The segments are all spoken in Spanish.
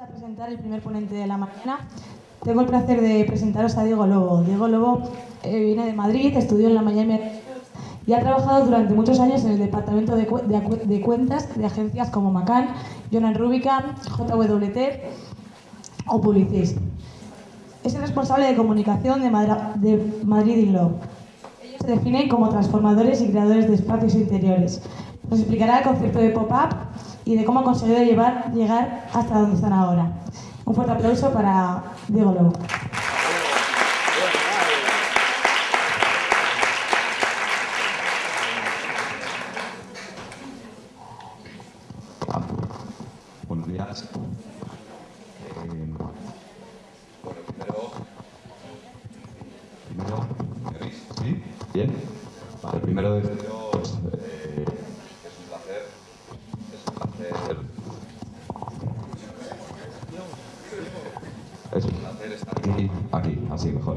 a presentar el primer ponente de la mañana. Tengo el placer de presentaros a Diego Lobo. Diego Lobo eh, viene de Madrid, estudió en la Miami y ha trabajado durante muchos años en el departamento de, de, cuentas de agencias como Macan, Jonan Rubicam, JWT o Publicis. Es el responsable de comunicación de, de Madrid Inlove. Ellos se definen como transformadores y creadores de espacios interiores. Nos explicará el concepto de pop-up y de cómo ha conseguido llegar hasta donde están ahora. Un fuerte aplauso para Diego Lobo. Buenos días. Eh, bueno, primero, primero, ¿me veis? ¿Sí? ¿Bien? Vale, primero de así mejor.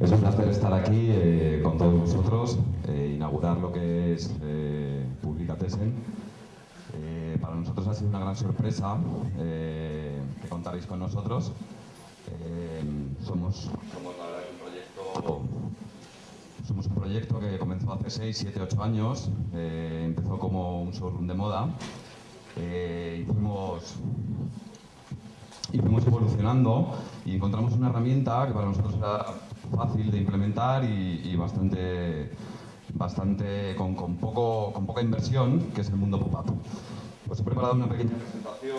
Es un placer estar aquí eh, con todos vosotros, eh, inaugurar lo que es eh, Publicatesen. Eh, para nosotros ha sido una gran sorpresa que contaréis con nosotros. somos, somos la verdad un proyecto somos un proyecto que comenzó hace 6, 7, 8 años. empezó como un showroom de moda. y fuimos y fuimos evolucionando y encontramos una herramienta que para nosotros era fácil de implementar y, bastante, bastante con, con, poco, con poca inversión, que es el mundo pop-up. Pues he preparado una pequeña presentación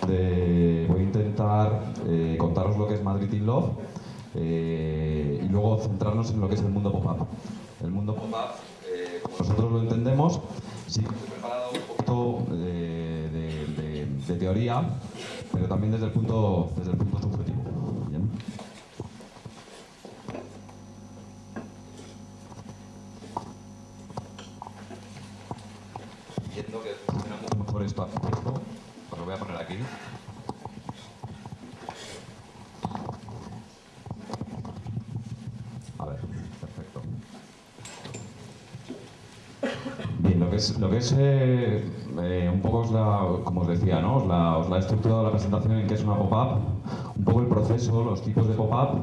donde voy a intentar eh, contaros lo que es Madrid in Love eh, y luego centrarnos en lo que es el mundo pop-up. El mundo pop-up, eh, como nosotros lo entendemos, sí que he preparado un poquito de, de, de teoría pero también desde el punto, desde el punto subjetivo. ¿bien? Viendo que funciona mucho mejor esto, esto, pues lo voy a poner aquí. A ver, perfecto. Bien, que que eh, eh, un poco, os la, como os decía, ¿no? os, la, os la he estructurado la presentación en qué es una pop-up, un poco el proceso, los tipos de pop-up,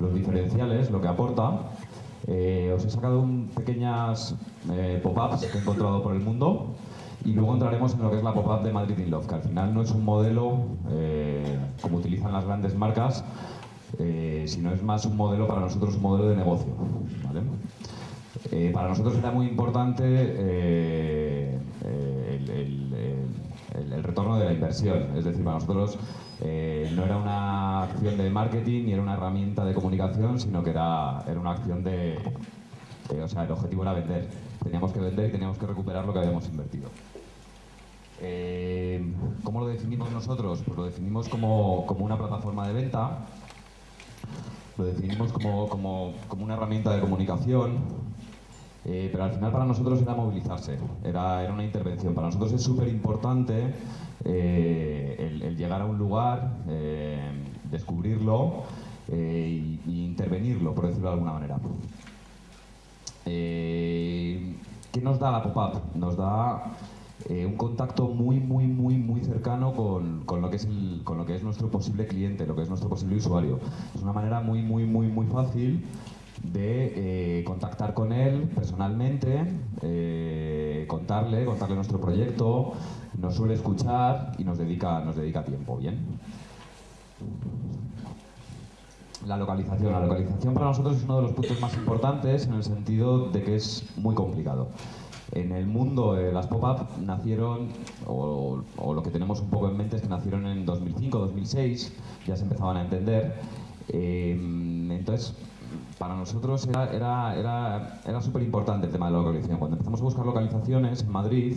los diferenciales, lo que aporta. Eh, os he sacado un, pequeñas eh, pop-ups que he encontrado por el mundo y luego entraremos en lo que es la pop-up de Madrid in Love, que al final no es un modelo como utilizan las grandes marcas, sino es más un modelo para nosotros, un modelo de negocio. para nosotros era muy importante el, retorno de la inversión. Es decir, para nosotros eh, no era una acción de marketing ni era una herramienta de comunicación, sino que era, era una acción de, O sea, el objetivo era vender. Teníamos que vender y teníamos que recuperar lo que habíamos invertido. Eh, ¿Cómo lo definimos nosotros? Pues lo definimos como, como una plataforma de venta, lo definimos como, como, como una herramienta de comunicación, eh, pero al final para nosotros era movilizarse, era, era una intervención. Para nosotros es súper importante eh, el, llegar a un lugar, eh, descubrirlo e intervenirlo, por decirlo de alguna manera. ¿Qué nos da la pop-up? Nos da un contacto muy, muy, muy, muy cercano con, con, lo que es con lo que es nuestro posible cliente, lo que es nuestro posible usuario. Es una manera muy, muy, muy, muy fácil de eh, contactar con él personalmente, eh, contarle, contarle nuestro proyecto, nos suele escuchar y nos dedica, nos dedica tiempo, ¿bien? La localización. La localización para nosotros es uno de los puntos más importantes en el sentido de que es muy complicado. En el mundo las pop-up nacieron, o, o, lo que tenemos un poco en mente es que nacieron en 2005, 2006, ya se empezaban a entender. entonces, para nosotros era, era, era, súper importante el tema de la localización. Cuando empezamos a buscar localizaciones en Madrid,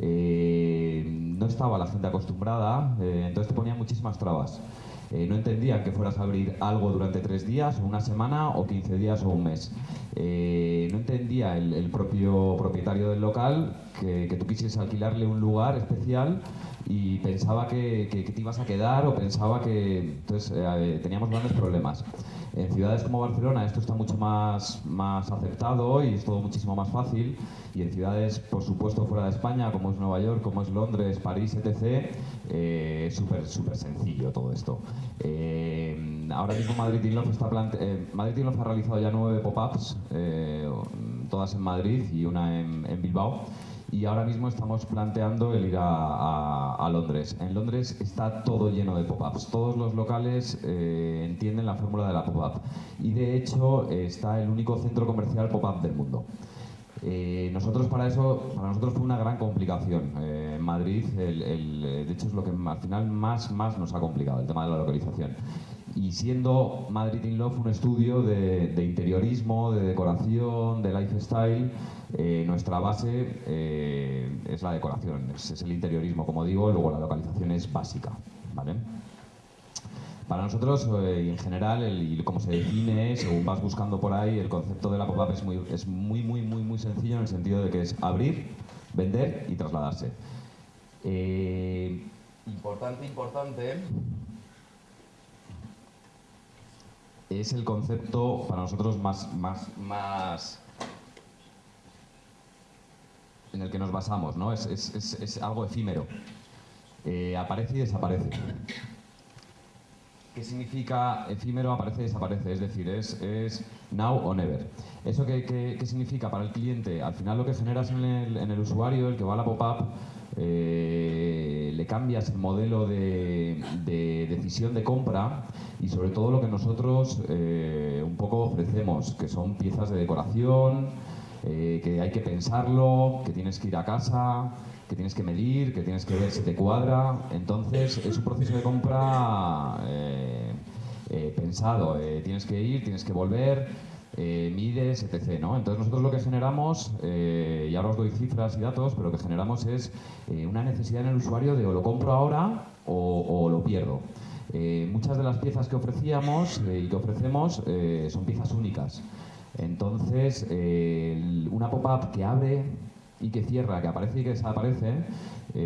eh, no estaba la gente acostumbrada, eh, entonces te ponían muchísimas trabas. Eh, no entendían que fueras a abrir algo durante tres días, o una semana, o 15 días, o un mes. no entendía el, propio propietario del local que, tú quisieras alquilarle un lugar especial y pensaba que, te ibas a quedar o pensaba que entonces teníamos grandes problemas. En ciudades como Barcelona esto está mucho más, más aceptado y es todo muchísimo más fácil y en ciudades, por supuesto, fuera de España, como es Nueva York, como es Londres, París, etc., eh, es súper sencillo todo esto. Eh, ahora mismo Madrid Inlove está Madrid ha realizado ya nueve pop-ups, todas en Madrid y una en Bilbao y ahora mismo estamos planteando el ir a, Londres. En Londres está todo lleno de pop-ups. Todos los locales eh, entienden la fórmula de la pop-up. Y de hecho está el único centro comercial pop-up del mundo. Eh, nosotros para eso, para nosotros fue una gran complicación. Eh, en Madrid, de hecho es lo que al final más, más nos ha complicado, el tema de la localización. Y siendo Madrid in Love un estudio de, interiorismo, de decoración, de lifestyle, eh, nuestra base eh, es la decoración, es, el interiorismo, como digo, luego la localización es básica. ¿vale? Para nosotros, eh, en general, y como se define, según vas buscando por ahí, el concepto de la pop-up es muy, es muy, muy, muy, muy sencillo en el sentido de que es abrir, vender y trasladarse. importante, importante, es el concepto para nosotros más, más, más en el que nos basamos, ¿no? Es, es, es, algo efímero. Eh, aparece y desaparece. ¿Qué significa efímero, aparece y desaparece? Es decir, es, es now o never. ¿Eso qué, qué, significa para el cliente? Al final lo que generas en el, en el usuario, el que va a la pop-up, eh, le cambias el modelo de, decisión de compra y sobre todo lo que nosotros eh, un poco ofrecemos, que son piezas de decoración, eh, que hay que pensarlo, que tienes que ir a casa, que tienes que medir, que tienes que ver si te cuadra. Entonces es un proceso de compra pensado, tienes que ir, tienes que volver eh, mides, etc. ¿no? Entonces nosotros lo que generamos, eh, y ahora os doy cifras y datos, pero lo que generamos es eh, una necesidad en el usuario de o lo compro ahora o, lo pierdo. muchas de las piezas que ofrecíamos y que ofrecemos son piezas únicas. Entonces, una pop-up que abre y que cierra, que aparece y que desaparece,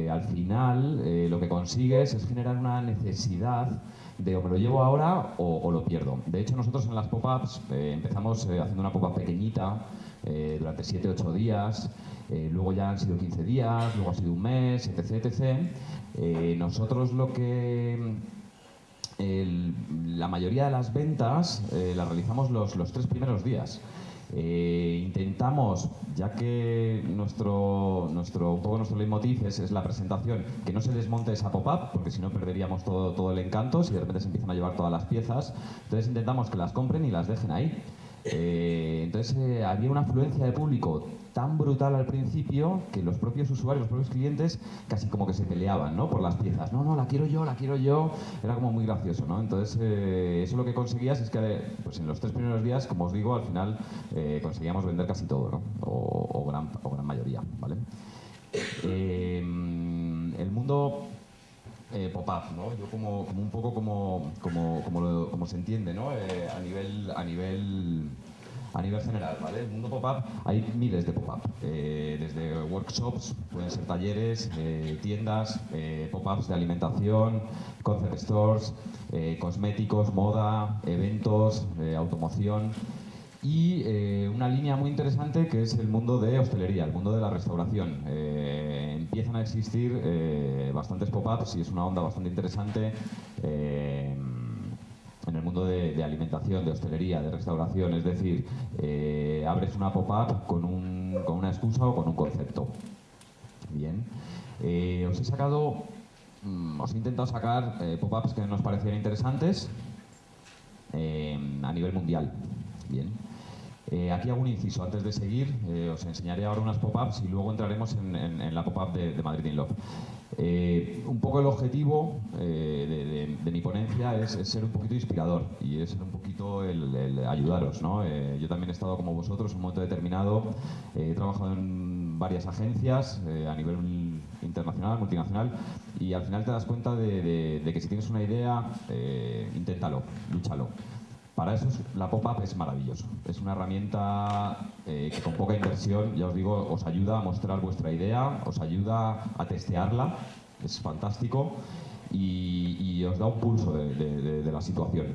al final lo que consigues es generar una necesidad de o me lo llevo ahora o, lo pierdo. De hecho, nosotros en las pop-ups eh, empezamos eh, haciendo una pop-up pequeñita eh, durante 7-8 días, luego ya han sido 15 días, luego ha sido un mes, etc. etc. nosotros lo que... la mayoría de las ventas las realizamos los, los tres primeros días. Eh, intentamos, ya que nuestro, nuestro, un poco nuestro leitmotiv es, es la presentación, que no se desmonte esa pop-up, porque si no perderíamos todo, todo el encanto si de repente se empiezan a llevar todas las piezas. Entonces intentamos que las compren y las dejen ahí. Eh, entonces eh, había una afluencia de público tan brutal al principio que los propios usuarios, los propios clientes, casi como que se peleaban ¿no? por las piezas. No, no, la quiero yo, la quiero yo. Era como muy gracioso, ¿no? Entonces, eh, eso lo que conseguías es que pues en los tres primeros días, como os digo, al final eh, conseguíamos vender casi todo, ¿no? O, gran, o gran mayoría, ¿vale? Eh, el mundo pop-up, ¿no? Yo como, un poco como, como, como, como se entiende, ¿no? a nivel... A nivel a nivel general, ¿vale? El mundo pop-up, hay miles de pop-up, eh, desde workshops, pueden ser talleres, eh, tiendas, eh, pop-ups de alimentación, concept stores, cosméticos, moda, eventos, automoción y una línea muy interesante que es el mundo de hostelería, el mundo de la restauración. empiezan a existir bastantes pop-ups y es una onda bastante interesante en el mundo de, alimentación, de hostelería, de restauración, es decir, eh, abres una pop-up con, una excusa o con un concepto. Bien, eh, os he sacado, mm, os he intentado sacar eh, pop-ups que nos parecían interesantes a nivel mundial. Bien. Aquí hago un inciso. Antes de seguir, os enseñaré ahora unas pop-ups y luego entraremos en, la pop-up de, Madrid in Love. Eh, un poco el objetivo eh, de, mi ponencia es, ser un poquito inspirador y es ser un poquito el, ayudaros. ¿no? Eh, yo también he estado como vosotros en un momento determinado, he trabajado en varias agencias a nivel internacional, multinacional, y al final te das cuenta de, que si tienes una idea, inténtalo, lúchalo. Para eso la pop-up es maravilloso. Es una herramienta eh, que con poca inversión, ya os digo, os ayuda a mostrar vuestra idea, os ayuda a testearla es fantástico y, os da un pulso de, la situación.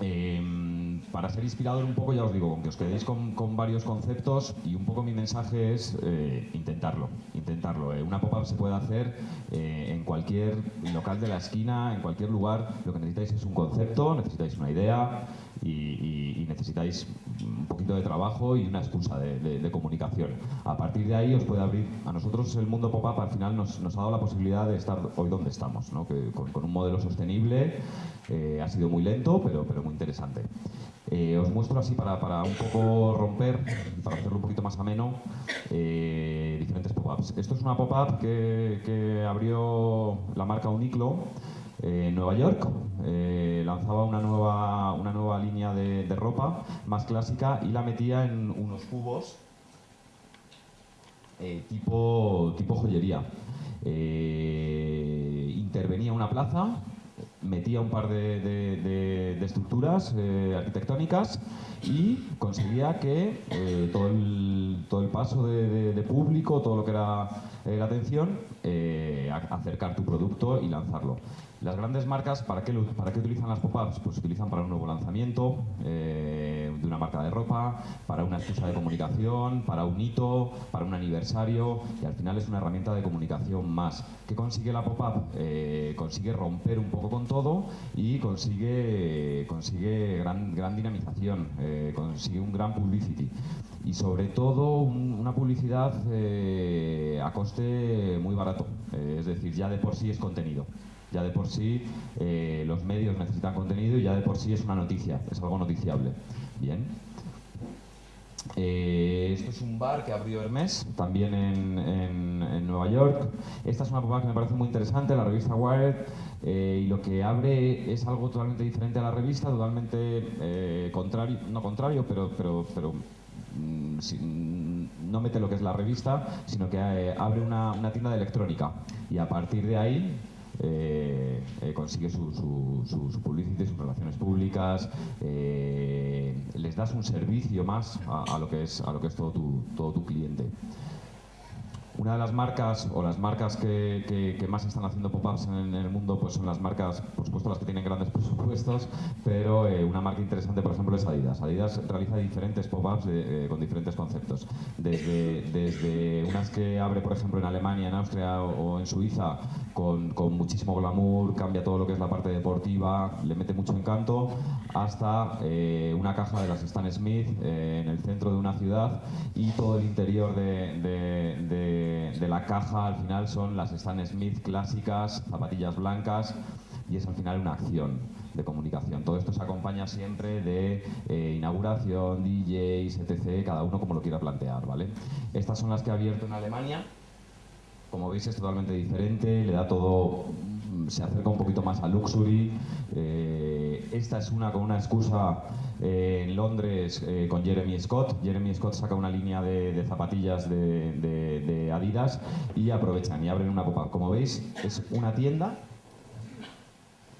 Em, para ser inspirador un poco, ya os digo, con que os quedéis con, varios conceptos y un poco mi mensaje es eh, intentarlo, intentarlo. Eh, una pop-up se puede hacer eh, en cualquier local de la esquina, en cualquier lugar. Lo que necesitáis es un concepto, necesitáis una idea, y, necesitáis un poquito de trabajo y una excusa de, comunicación. A partir de ahí os puede abrir, a nosotros el mundo pop-up al final nos, ha dado la posibilidad de estar hoy donde estamos, que con, un modelo sostenible eh, ha sido muy lento pero, pero muy interesante. Eh, os muestro así para, para, un poco romper, para hacerlo un poquito más ameno, eh, diferentes pop-ups. Esto es una pop-up que, que abrió la marca Uniclo en Nueva York. Eh, lanzaba una nueva, una nueva línea de, ropa más clásica y la metía en unos cubos eh, tipo, tipo joyería. Eh, intervenía una plaza, metía un par de, estructuras arquitectónicas y conseguía que todo, el, todo el paso de, público, todo lo que era la atención, acercar tu producto y lanzarlo. Las grandes marcas, ¿para qué, para qué utilizan las pop-ups? Pues utilizan para un nuevo lanzamiento eh, de una marca de ropa, para una excusa de comunicación, para un hito, para un aniversario y al final es una herramienta de comunicación más. ¿Qué consigue la pop-up? Eh, consigue romper un poco con todo y consigue, consigue gran, gran dinamización, eh, consigue un gran publicity y sobre todo una publicidad a coste muy barato, es decir, ya de por sí es contenido. Ya de por sí eh, los medios necesitan contenido y ya de por sí es una noticia, es algo noticiable. Bien. Eh, esto es un bar que abrió Hermes, también en, Nueva York. Esta es una pop que me parece muy interesante, la revista Wired, eh, y lo que abre es algo totalmente diferente a la revista, totalmente contrario, no contrario, pero, pero, pero no mete lo que es la revista, sino que abre una, tienda de electrónica. Y a partir de ahí eh, eh, consigue su, su, su, sus relaciones públicas, eh, les das un servicio más a, lo que es, a lo que es todo tu, todo tu cliente. Una de las marcas o las marcas que, que, más están haciendo pop-ups en, el mundo pues son las marcas, por supuesto las que tienen grandes presupuestos, pero eh, una marca interesante por ejemplo es Adidas. Adidas realiza diferentes pop-ups eh, con diferentes conceptos. Desde, desde unas que abre por ejemplo en Alemania, en Austria o, en Suiza con, con, muchísimo glamour, cambia todo lo que es la parte deportiva, le mete mucho encanto, hasta eh, una caja de las Stan Smith en el centro de una ciudad y todo el interior de, la caja al final son las Stan Smith clásicas, zapatillas blancas, y es al final una acción de comunicación. Todo esto se acompaña siempre de eh, inauguración, DJs, etc., cada uno como lo quiera plantear, ¿vale? Estas son las que he abierto en Alemania. Como veis es totalmente diferente, le da todo, se acerca un poquito más a luxury. Eh, esta es una con una excusa eh, en Londres eh, con Jeremy Scott. Jeremy Scott saca una línea de, zapatillas de, Adidas y aprovechan y abren una copa. Como veis, es una tienda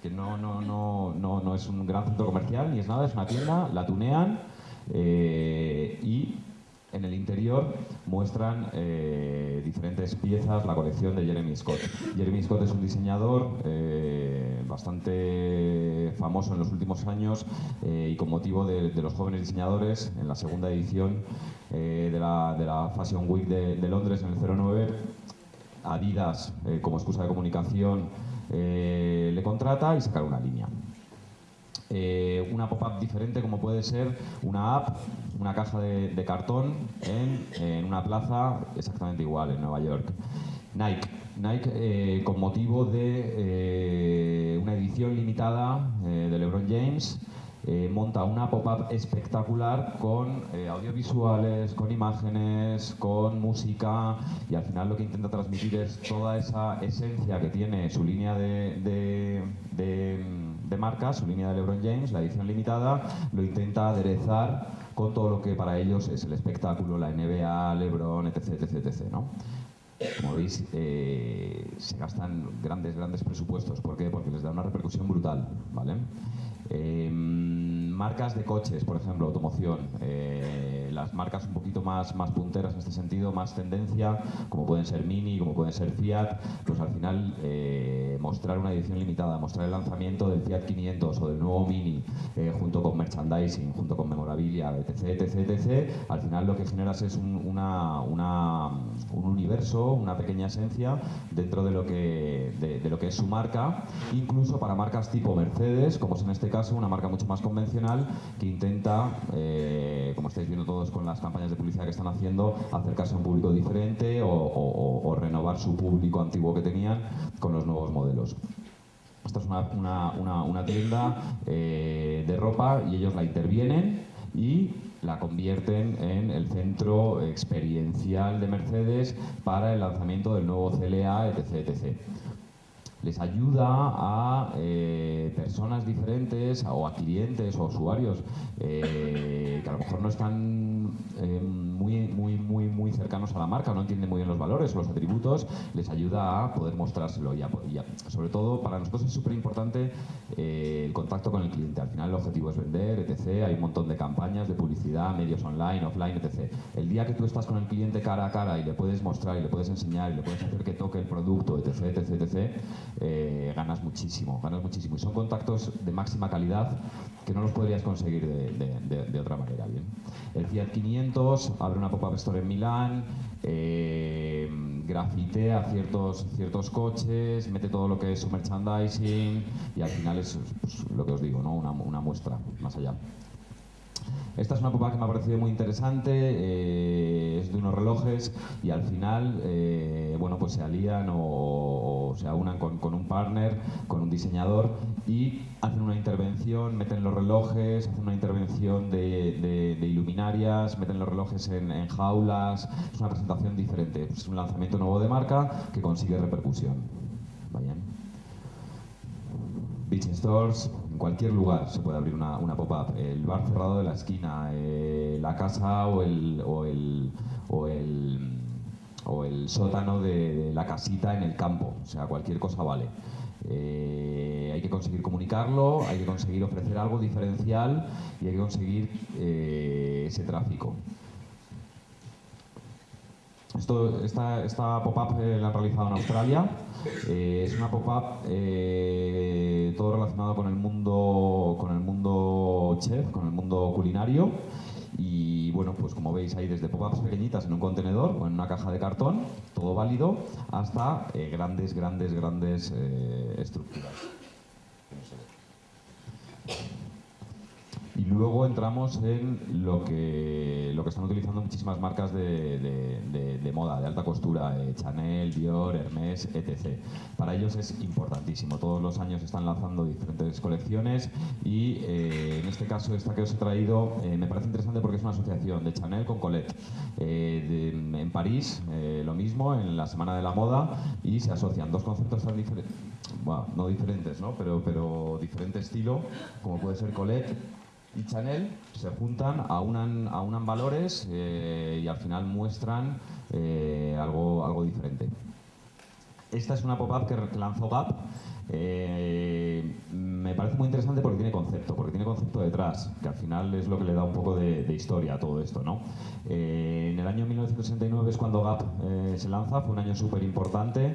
que no, no, no, no, no es un gran centro comercial ni es nada, es una tienda, la tunean y en el interior muestran eh, diferentes piezas, la colección de Jeremy Scott. Jeremy Scott es un diseñador eh, bastante famoso en los últimos años eh, y con motivo de, los jóvenes diseñadores, en la segunda edición de la, Fashion Week de, de, Londres en el 09, Adidas, como excusa de comunicación, le contrata y saca una línea. Eh, una pop-up diferente como puede ser una app, una caja de, cartón en, una plaza exactamente igual en Nueva York. Nike. Nike, eh, con motivo de eh, una edición limitada de LeBron James, monta una pop-up espectacular con audiovisuales, con imágenes, con música y al final lo que intenta transmitir es toda esa esencia que tiene su línea de de marca, su línea de LeBron James, la edición limitada, lo intenta aderezar con todo lo que para ellos es el espectáculo, la NBA, LeBron, etc. etc, etc ¿no? Como veis, eh, se gastan grandes, grandes presupuestos. ¿Por qué? Porque les da una repercusión brutal, ¿vale? Em, marcas de coches, por ejemplo, automoción. Eh, las marcas un poquito más, punteras en este sentido, más tendencia, como pueden ser Mini, como pueden ser Fiat, pues al final eh, mostrar una edición limitada, mostrar el lanzamiento del Fiat 500 o del nuevo Mini, eh, junto con merchandising, junto con memorabilia, etc, etc, etc, al final lo que generas es un, universo, una pequeña esencia dentro de lo que es su marca, incluso para marcas tipo Mercedes, como es en este caso una marca mucho más convencional que intenta, eh, como estáis viendo todos con las campañas de publicidad que están haciendo, acercarse a un público diferente o, renovar su público antiguo que tenían con los nuevos modelos. Esta es una tienda eh, de ropa y ellos la intervienen y la convierten en el centro experiencial de Mercedes para el lanzamiento del nuevo CLA, etc. etc les ayuda a eh, personas diferentes o a clientes o usuarios eh, que a lo mejor no están eh, muy, muy, muy, muy cercanos a la marca, no entienden muy bien los valores o los atributos, les ayuda a poder mostrárselo y, sobre todo para nosotros es súper importante el contacto con el cliente. Al final el objetivo es vender, etc. Hay un montón de campañas de publicidad, medios online, offline, etc. El día que tú estás con el cliente cara a cara y le puedes mostrar y le puedes enseñar y le puedes hacer que toque el producto, etc., etc., etc., eh, ganas muchísimo, ganas muchísimo. Y son contactos de máxima calidad que no los podrías conseguir de, de- otra manera. Bien. El Fiat 500 abre una pop-up store en Milán, eh, grafitea ciertos, ciertos coches, mete todo lo que es su merchandising y al final es pues, lo que os digo, ¿no? una muestra más allá. Esta es una pop que me ha parecido muy interesante, eh, es de unos relojes y al final, eh, bueno, pues se alían o, se aunan con, un partner, con un diseñador y hacen una intervención, meten los relojes, hacen una intervención de, iluminarias, meten los relojes en, jaulas, es una presentación diferente, es un lanzamiento nuevo de marca que consigue repercusión. Vaya. Beach Stores, en cualquier lugar se puede abrir una, una pop-up. El bar cerrado de la esquina, eh, la casa o el, o el, o el, o el sótano de, la casita en el campo. O sea, cualquier cosa vale. Eh, hay que conseguir comunicarlo, hay que conseguir ofrecer algo diferencial y hay que conseguir eh, ese tráfico. Esto, esta esta pop-up eh, la han realizado en Australia. Eh, es una pop-up eh, todo relacionado con el mundo con el mundo chef, con el mundo culinario. Y bueno, pues como veis hay desde pop-ups pequeñitas en un contenedor o en una caja de cartón, todo válido, hasta eh, grandes, grandes, grandes estructuras. Y luego entramos en lo que, lo que están utilizando muchísimas marcas de, de- moda, de alta costura, eh, Chanel, Dior, Hermès, etc. Para ellos es importantísimo. Todos los años están lanzando diferentes colecciones y eh, en este caso esta que os he traído eh, me parece interesante porque es una asociación de Chanel con Colette. Eh, en París lo mismo, en la Semana de la Moda y se asocian dos conceptos tan diferentes, no diferentes, ¿no? Pero, pero diferente estilo, como puede ser Colette y Chanel se juntan, aunan, aunan valores eh, y al final muestran eh, algo, algo diferente. Esta es una pop-up que lanzó Gap. Eh, me parece muy interesante porque tiene concepto, porque tiene concepto detrás, que al final es lo que le da un poco de, historia a todo esto. ¿no? En el año 1969 es cuando Gap se lanza, fue un año súper importante.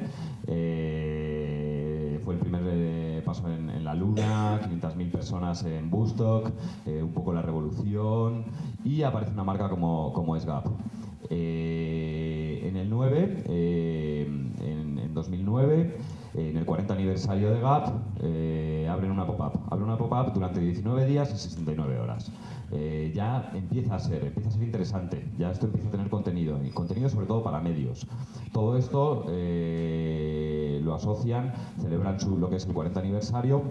El primer eh, paso en, la Luna, 500.000 personas en Bustock, eh, un poco la revolución y aparece una marca como, como es Gap. Eh, en el 9, eh, en, en 2009, en el 40 aniversario de Gap, eh, abren una pop-up. Abren una pop-up durante 19 días y 69 horas. Eh, ya empieza a ser, empieza a ser interesante. Ya esto empieza a tener contenido, y contenido sobre todo para medios. Todo esto eh, lo asocian, celebran su, lo que es el 40 aniversario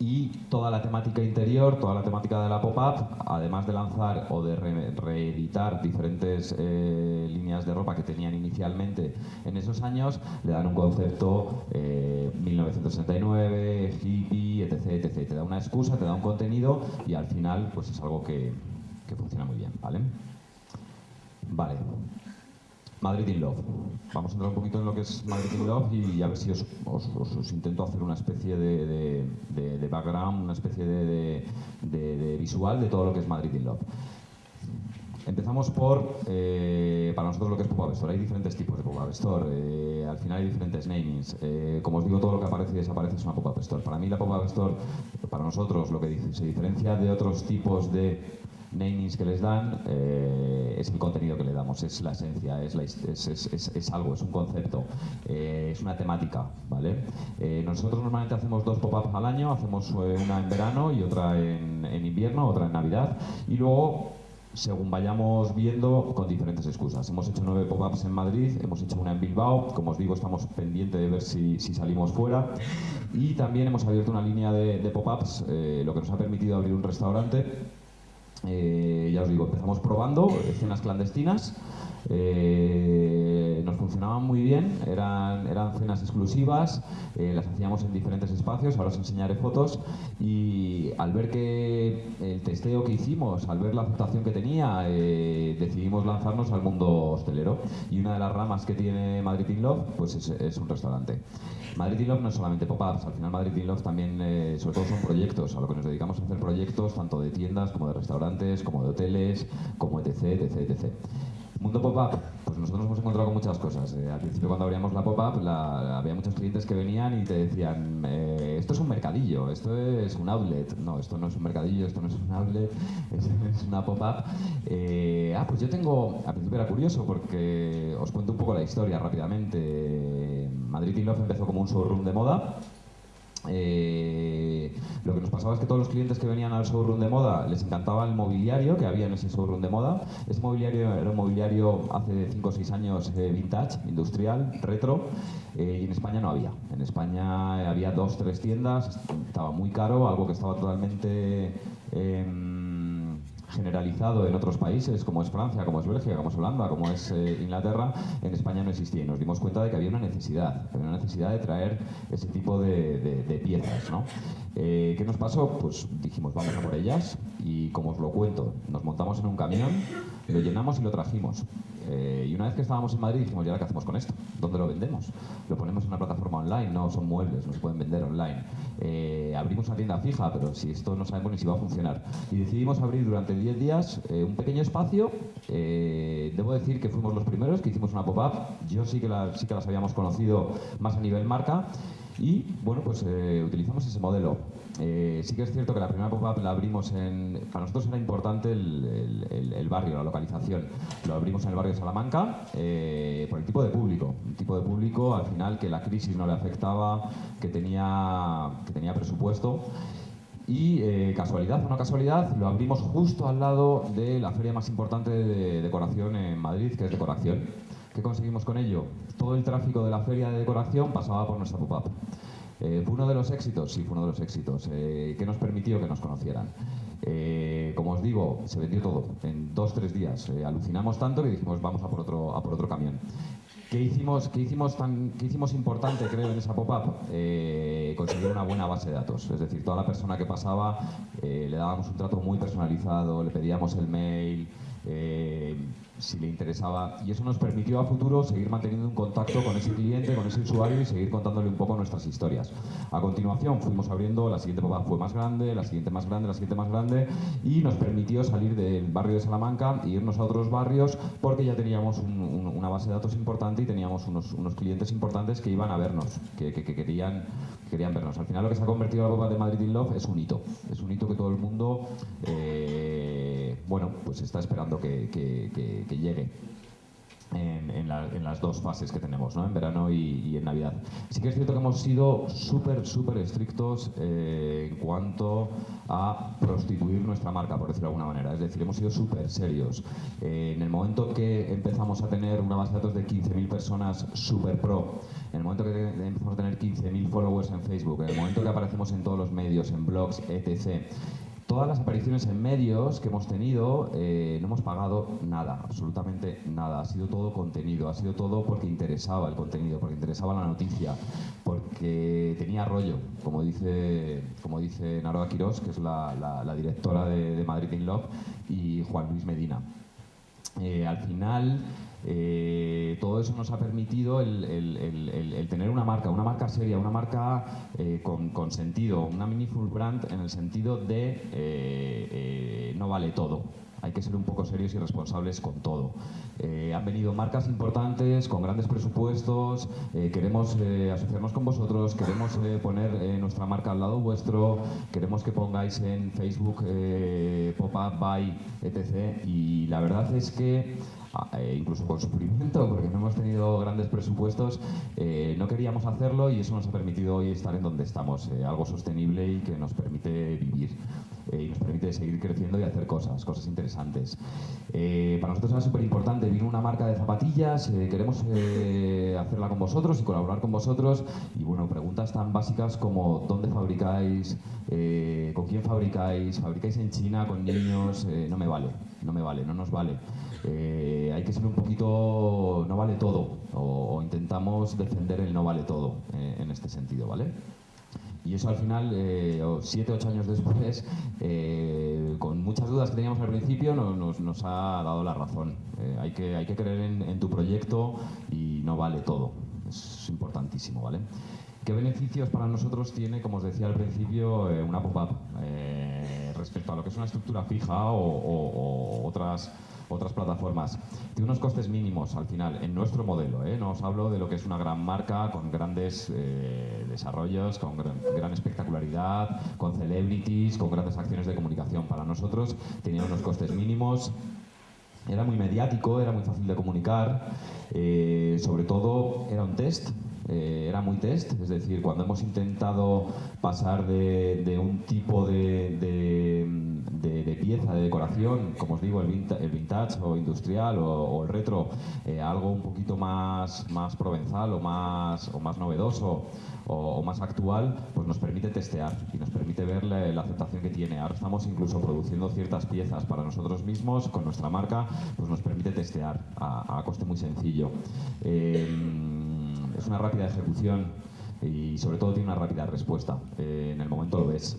y toda la temática interior, toda la temática de la pop-up, además de lanzar o de re- reeditar diferentes eh, líneas de ropa que tenían inicialmente en esos años, le dan un concepto eh, 1969, hippie, etc, etc. Te da una excusa, te da un contenido y al final pues es algo que, que funciona muy bien, ¿vale? Vale. Madrid in Love. Vamos a entrar un poquito en lo que es Madrid in Love y a ver si os, intento hacer una especie de, de- de- background, una especie de, visual de todo lo que es Madrid in Love. Empezamos por, eh, para nosotros lo que es Pop-Up Store. Hay diferentes tipos de Pop-Up Store. eh, al final hay diferentes namings. Eh, como os digo, todo lo que aparece y desaparece es una Pop-Up Store. Para mí la Pop-Up Store, para nosotros, lo que se diferencia de otros tipos de namings que les dan eh, es el contenido que le damos, es la esencia, es, la es, algo, es un concepto, eh, es una temática, ¿vale? Eh, nosotros normalmente hacemos dos pop-ups al año, hacemos eh, una en verano y otra en, en invierno, otra en Navidad, y luego según vayamos viendo con diferentes excusas. Hemos hecho nueve pop-ups en Madrid, hemos hecho una en Bilbao, como os digo, estamos pendientes de ver si, salimos fuera. Y también hemos abierto una línea de, de pop-ups, eh, lo que nos ha permitido abrir un restaurante. Eh, ya os digo, empezamos probando escenas clandestinas. Eh, nos funcionaban muy bien, eran, eran cenas exclusivas, eh, las hacíamos en diferentes espacios, ahora os enseñaré fotos y al ver que el testeo que hicimos, al ver la aceptación que tenía, eh, decidimos lanzarnos al mundo hostelero y una de las ramas que tiene Madrid in Love pues es, un restaurante. Madrid in Love no es solamente pop-ups, al final Madrid in Love también, sobre todo son proyectos, a lo que nos dedicamos a hacer proyectos tanto de tiendas como de restaurantes, como de hoteles, como etc, etc, etc. Mundo pop-up, pues nosotros nos hemos encontrado con muchas cosas. Eh, al principio cuando abríamos la pop-up había muchos clientes que venían y te decían, eh, esto es un mercadillo, esto es un outlet. No, esto no es un mercadillo, esto no es un outlet, es, es una pop-up. Eh, ah, pues yo tengo, al principio era curioso porque os cuento un poco la historia rápidamente. Madrid in Love empezó como un showroom de moda. Eh, lo que nos pasaba es que todos los clientes que venían al showroom de moda les encantaba el mobiliario que había en ese showroom de moda. Ese mobiliario era un mobiliario hace 5 o 6 años eh, vintage, industrial, retro, eh, y en España no había. En España había dos, tres tiendas, estaba muy caro, algo que estaba totalmente... generalizado en otros países, como es Francia, como es Bélgica, como es Holanda, como es eh, Inglaterra, en España no existía y nos dimos cuenta de que había una necesidad, había una necesidad de traer ese tipo de, de- de piezas. ¿no? Eh, ¿Qué nos pasó? Pues dijimos, vamos a por ellas y como os lo cuento, nos montamos en un camión, lo llenamos y lo trajimos. Eh, y una vez que estábamos en Madrid dijimos, ¿y ahora qué hacemos con esto? ¿Dónde lo vendemos? Lo ponemos en una plataforma online, no son muebles, no se pueden vender online. Eh, abrimos una tienda fija, pero si esto no sabemos ni si va a funcionar. Y decidimos abrir durante 10 días eh, un pequeño espacio. Debo decir que fuimos los primeros que hicimos una pop-up. Yo sí que, sí que las habíamos conocido más a nivel marca. Y bueno, pues eh, utilizamos ese modelo. Eh, sí que es cierto que la primera pop-up la abrimos en. Para nosotros era importante el, el- el- barrio, la localización. Lo abrimos en el barrio de Salamanca eh, por el tipo de público. Un tipo de público al final que la crisis no le afectaba, que tenía, que tenía presupuesto. Y eh, casualidad o no casualidad, lo abrimos justo al lado de la feria más importante de decoración en Madrid, que es Decoración. ¿Qué conseguimos con ello? Todo el tráfico de la feria de decoración pasaba por nuestra pop-up. Eh, ¿Fue uno de los éxitos? Sí, fue uno de los éxitos. Eh, ¿Qué nos permitió que nos conocieran? Eh, como os digo, se vendió todo en dos, tres días. Eh, alucinamos tanto que dijimos, vamos a por otro, a por otro camión. ¿Qué hicimos, qué hicimos, qué hicimos importante, creo, en esa pop-up? Eh, conseguir una buena base de datos. Es decir, toda la persona que pasaba le dábamos un trato muy personalizado, le pedíamos el mail, si le interesaba. Y eso nos permitió a futuro seguir manteniendo un contacto con ese cliente, con ese usuario y seguir contándole un poco nuestras historias. A continuación fuimos abriendo, la siguiente pop-up fue más grande, la siguiente más grande, la siguiente más grande y nos permitió salir del barrio de Salamanca e irnos a otros barrios porque ya teníamos un- un- una base de datos importante y teníamos unos, unos clientes importantes que iban a vernos, que, que- que querían, que querían vernos. Al final lo que se ha convertido la pop-up de Madrid in Love es un hito, es un hito que todo el mundo, eh, bueno, pues está esperando que- que llegue en, en la- en las dos fases que tenemos, ¿no? en verano y, y en Navidad. Sí que es cierto que hemos sido súper, súper estrictos eh, en cuanto a prostituir nuestra marca, por decirlo de alguna manera. Es decir, hemos sido súper serios. Eh, en el momento que empezamos a tener una base de datos de 15.000 personas súper pro, en el momento que empezamos a tener 15.000 followers en Facebook, en el momento que aparecemos en todos los medios, en blogs, etc., Todas las apariciones en medios que hemos tenido eh, no hemos pagado nada, absolutamente nada. Ha sido todo contenido, ha sido todo porque interesaba el contenido, porque interesaba la noticia, porque tenía rollo, como dice, como dice Naroa Quirós, que es la, directora de, de Madrid in Love, y Juan Luis Medina. Eh, al final, Eh, todo eso nos ha permitido el, tener una marca, una marca seria, una marca eh, con, sentido, una meaningful brand en el sentido de eh, no vale todo hay que ser un poco serios y responsables con todo. Eh, han venido marcas importantes, con grandes presupuestos, eh, queremos eh, asociarnos con vosotros, queremos poner nuestra marca al lado vuestro, queremos que pongáis en Facebook Pop-Up, Buy, etc. Y la verdad es que Ah, incluso con sufrimiento, porque no hemos tenido grandes presupuestos, eh, no queríamos hacerlo y eso nos ha permitido hoy estar en donde estamos, algo sostenible y que nos permite vivir y nos permite seguir creciendo y hacer cosas, cosas interesantes. para nosotros era súper importante, vino una marca de zapatillas, queremos hacerla con vosotros y colaborar con vosotros y bueno, preguntas tan básicas como dónde fabricáis, con quién fabricáis, fabricáis en China, con niños, no me vale, no me vale, no nos vale. Eh, hay que ser un poquito, no vale todo, o, intentamos defender el no vale todo eh, en este sentido, ¿vale? Y eso al final, eh, siete, ocho años después, con muchas dudas que teníamos al principio, nos, ha dado la razón. hay, que, hay que creer en, tu proyecto y no vale todo. Es importantísimo, ¿vale? ¿Qué beneficios para nosotros tiene, como os decía al principio, una pop-up respecto a lo que es una estructura fija o otras otras plataformas. Tiene unos costes mínimos al final, en nuestro modelo. ¿eh? No os hablo de lo que es una gran marca con grandes eh, desarrollos, con gran, espectacularidad, con celebrities, con grandes acciones de comunicación. Para nosotros tenía unos costes mínimos. Era muy mediático, era muy fácil de comunicar, eh, sobre todo era un test, eh, era muy test, es decir, cuando hemos intentado pasar de, un tipo de, pieza, de decoración, como os digo, el vintage, o industrial o, el retro, eh, algo un poquito más, más provenzal o más, o más novedoso o, más actual, pues nos permite testear y nos permite ver la, aceptación que tiene. Ahora estamos incluso produciendo ciertas piezas para nosotros mismos con nuestra marca, pues nos permite testear a, coste muy sencillo. Eh, es una rápida ejecución y sobre todo tiene una rápida respuesta. Eh, en el momento lo ves.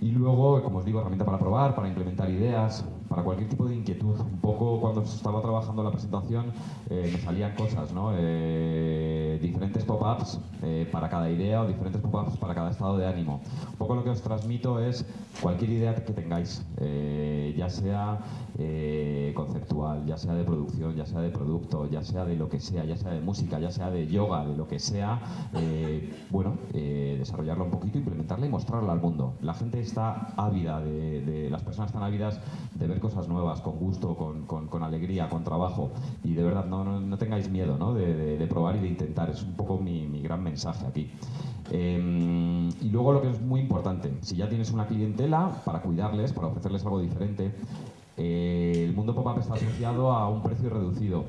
Y luego, como os digo, herramienta para probar, para implementar ideas, para cualquier tipo de inquietud. Un poco cuando estaba trabajando la presentación eh, me salían cosas, ¿no? Eh, diferentes pop-ups para cada idea o diferentes pop-ups para cada estado de ánimo. Un poco lo que os transmito es cualquier idea que tengáis, ya sea eh, conceptual, ya sea de producción, ya sea de producto, ya sea de lo que sea, ya sea de música, ya sea de yoga, de lo que sea, eh, bueno, eh, desarrollarla un poquito, implementarla y mostrarla al mundo. La gente está ávida, de, las personas están ávidas de ver cosas nuevas, con gusto, con, alegría, con trabajo. Y de verdad, no, tengáis miedo ¿no? de, probar y de intentar. Es un poco mi, mi gran mensaje aquí. Em, y luego lo que es muy importante, si ya tienes una clientela, para cuidarles, para ofrecerles algo diferente, eh, el mundo pop-up está asociado a un precio reducido.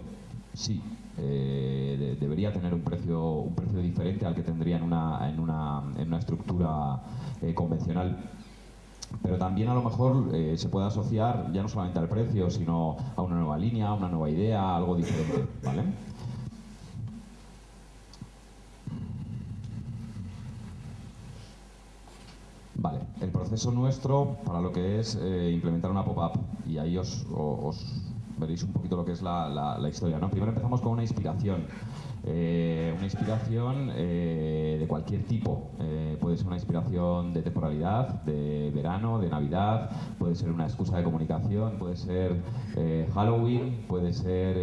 Sí, eh, debería tener un precio, un precio diferente al que tendría en una, en una, en una estructura eh, convencional. Pero también a lo mejor se puede asociar ya no solamente al precio, sino a una nueva línea, a una nueva idea, algo diferente. Vale, el proceso nuestro para lo que es eh, implementar una pop-up, y ahí os, veréis un poquito lo que es la, historia. ¿no? Primero empezamos con una inspiración. Eh, una inspiración eh, de cualquier tipo. puede ser una inspiración de temporalidad, de verano, de Navidad, puede ser una excusa de comunicación, puede ser Halloween, puede ser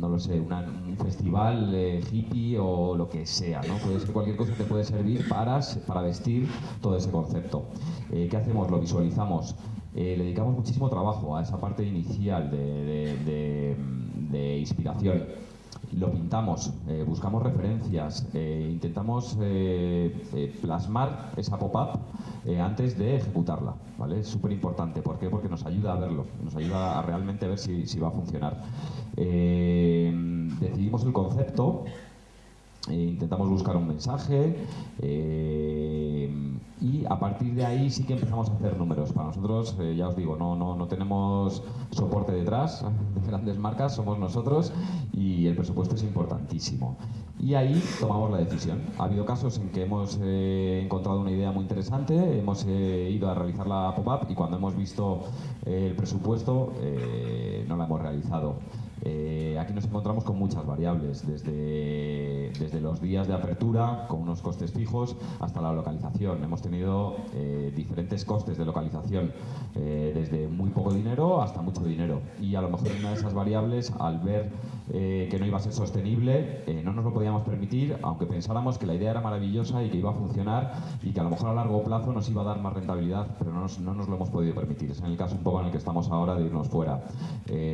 no lo sé, un festival eh, hippie o lo que sea, ¿no? Puede ser cualquier cosa te puede servir para, para vestir todo ese concepto. Eh, ¿Qué hacemos? Lo visualizamos. Eh, le dedicamos muchísimo trabajo a esa parte inicial de, de inspiración lo pintamos, buscamos referencias, intentamos plasmar esa pop-up antes de ejecutarla, ¿vale? Es súper importante, ¿por qué? Porque nos ayuda a verlo, nos ayuda a realmente ver si, si va a funcionar. decidimos el concepto, intentamos buscar un mensaje, Eh, y a partir de ahí sí que empezamos a hacer números. Para nosotros, eh, ya os digo, no, no, no tenemos soporte detrás de grandes marcas, somos nosotros y el presupuesto es importantísimo. Y ahí tomamos la decisión. Ha habido casos en que hemos eh, encontrado una idea muy interesante, hemos eh, ido a realizar la pop-up y cuando hemos visto el presupuesto no la hemos realizado. Eh, aquí nos encontramos con muchas variables, desde, desde, los días de apertura, con unos costes fijos, hasta la localización. Hemos tenido eh, diferentes costes de localización, eh, desde muy poco dinero hasta mucho dinero. Y a lo mejor una de esas variables, al ver que no iba a ser sostenible, no nos lo podíamos permitir, aunque pensáramos que la idea era maravillosa y que iba a funcionar y que a lo mejor a largo plazo nos iba a dar más rentabilidad, pero no nos, no nos lo hemos podido permitir. Es en el caso un poco en el que estamos ahora de irnos fuera.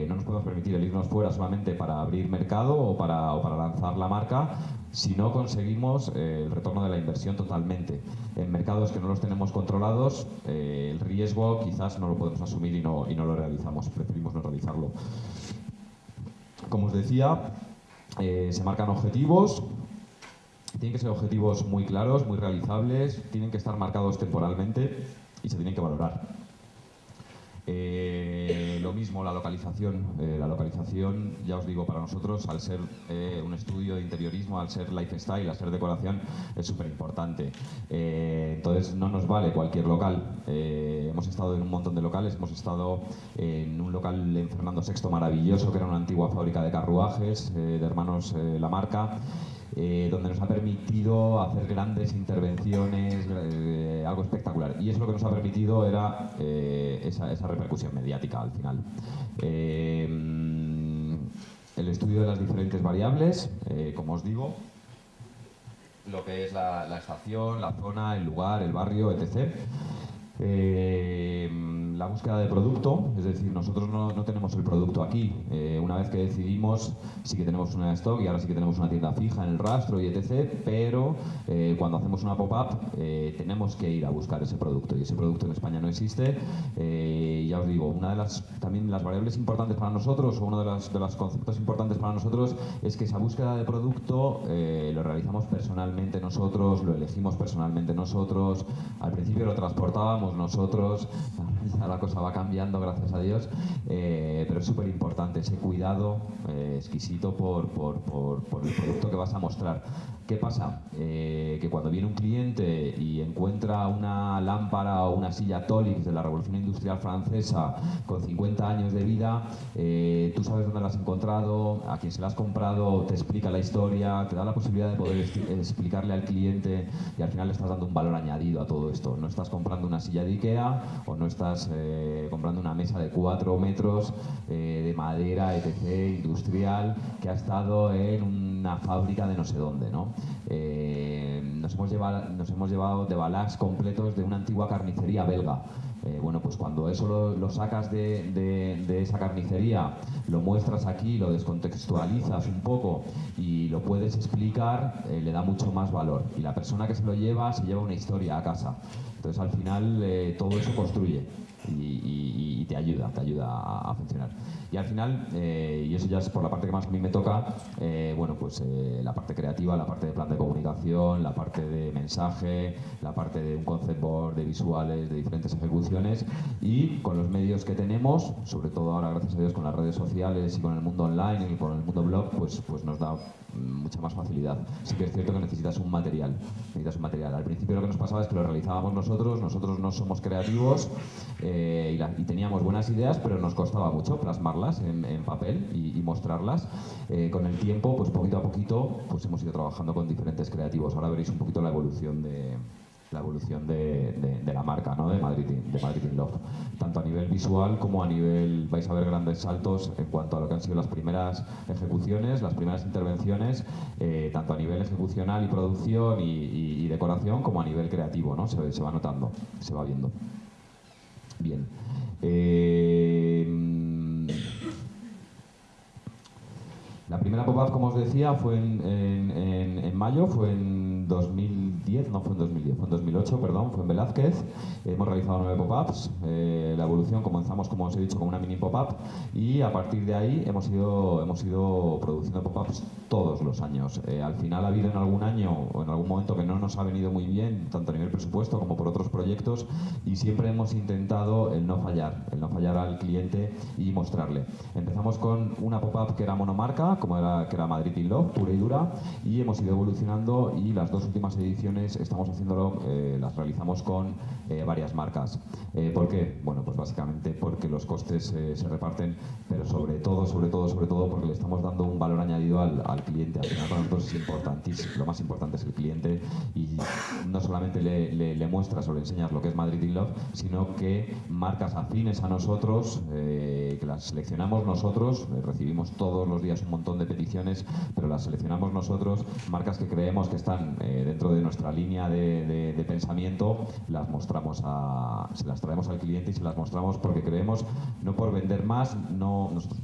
no nos podemos permitir el irnos fuera solamente para abrir mercado o para, para lanzar la marca, si no conseguimos eh, el retorno de la inversión totalmente. En mercados que no los tenemos controlados, eh, el riesgo quizás no lo podemos asumir y no, y no lo realizamos, preferimos no realizarlo. Como os decía, eh, se marcan objetivos, tienen que ser objetivos muy claros, muy realizables, tienen que estar marcados temporalmente y se tienen que valorar. Eh, lo mismo la localización. Eh, la localización, ya os digo, para nosotros, al ser eh, un estudio de interiorismo, al ser lifestyle, al ser decoración, es súper importante. entonces, no nos vale cualquier local. hemos estado en un montón de locales, hemos estado en un local en Fernando VI maravilloso, que era una antigua fábrica de carruajes de hermanos La Marca. Eh, donde nos ha permitido hacer grandes intervenciones, eh, algo espectacular. Y eso lo que nos ha permitido era eh, esa, esa, repercusión mediática al final. el estudio de las diferentes variables, como os digo, lo que es la, estación, la zona, el lugar, el barrio, etc la búsqueda de producto, es decir, nosotros no, no tenemos el producto aquí. Eh, una vez que decidimos, sí que tenemos una stock y ahora sí que tenemos una tienda fija en el rastro y etc. Pero eh, cuando hacemos una pop-up eh, tenemos que ir a buscar ese producto y ese producto en España no existe. ya os digo, una de las también las variables importantes para nosotros o uno de los, de los conceptos importantes para nosotros es que esa búsqueda de producto lo realizamos personalmente nosotros, lo elegimos personalmente nosotros. Al principio lo transportábamos nosotros la cosa va cambiando, gracias a Dios, eh, pero es súper importante ese cuidado eh, exquisito por, por, por, el producto que vas a mostrar. ¿Qué pasa? Eh, que cuando viene un cliente y encuentra una lámpara o una silla Tolix de la Revolución Industrial Francesa con 50 años de vida, tú sabes dónde la has encontrado, a quién se la has comprado, te explica la historia, te da la posibilidad de poder explicarle al cliente y al final le estás dando un valor añadido a todo esto. No estás comprando una silla de Ikea o no estás eh, comprando una mesa de 4 metros eh, de madera, etc., industrial, que ha estado en una fábrica de no sé dónde. ¿no? Eh, nos, hemos llevado, nos hemos llevado de balax completos de una antigua carnicería belga. bueno, pues cuando eso lo, sacas de, esa carnicería, lo muestras aquí, lo descontextualizas un poco y lo puedes explicar, le da mucho más valor. Y la persona que se lo lleva se lleva una historia a casa. Entonces al final todo eso construye y, te ayuda, te ayuda a, funcionar. Y al final, eh, y eso ya es por la parte que más a mí me toca, eh, bueno, pues eh, la parte creativa, la parte de plan de comunicación, la parte de mensaje, la parte de un concept board, de visuales, de diferentes ejecuciones y con los medios que tenemos, sobre todo ahora gracias a Dios con las redes sociales y con el mundo online y con el mundo blog, pues, pues nos da mucha más facilidad. Sí que es cierto que necesitas un material, necesitas un material. Al principio lo que nos pasaba es que lo realizábamos nosotros, nosotros no somos creativos eh, y, teníamos buenas ideas, pero nos costaba mucho plasmarlas en, papel y, mostrarlas. Eh, con el tiempo, pues poquito a poquito, pues hemos ido trabajando con diferentes creativos. Ahora veréis un poquito la evolución de, la evolución de, la marca, ¿no? de, Madrid, de Madrid in Love. Tanto a nivel visual como a nivel, vais a ver grandes saltos en cuanto a lo que han sido las primeras ejecuciones, las primeras intervenciones, eh, tanto a nivel ejecucional y producción y, decoración como a nivel creativo, ¿no? se, se va notando, se va viendo. Bien. Eh, la primera pop-up, como os decía, fue en, en, mayo, fue en 2010, no fue en 2010, fue en 2008, perdón, fue en Velázquez. Hemos realizado nueve pop-ups. Eh, la evolución comenzamos, como os he dicho, con una mini pop-up y a partir de ahí hemos ido, hemos ido produciendo pop-ups todos los años. Eh, al final ha habido en algún año o en algún momento que no nos ha venido muy bien, tanto a nivel presupuesto como por otros proyectos, y siempre hemos intentado el no fallar, el no fallar al cliente y mostrarle. Empezamos con una pop-up que era monomarca, como era, que era Madrid in Love, pura y dura, y hemos ido evolucionando y las dos últimas ediciones estamos haciéndolo, eh, las realizamos con eh, varias marcas. Eh, ¿Por qué? Bueno, pues básicamente porque los costes se reparten, pero sobre todo, sobre todo, sobre todo porque le estamos dando un valor añadido al, al cliente. Al final para nosotros es importantísimo, lo más importante es el cliente y no solamente le, le, le muestras o le enseñas lo que es Madrid in Love, sino que marcas afines a nosotros, que las seleccionamos nosotros, recibimos todos los días un montón de peticiones, pero las seleccionamos nosotros, marcas que creemos que están eh, dentro de nuestra línea de, de, pensamiento, las mostramos a, se las traemos al cliente y se las mostramos porque creemos, no por vender más, no, nosotros,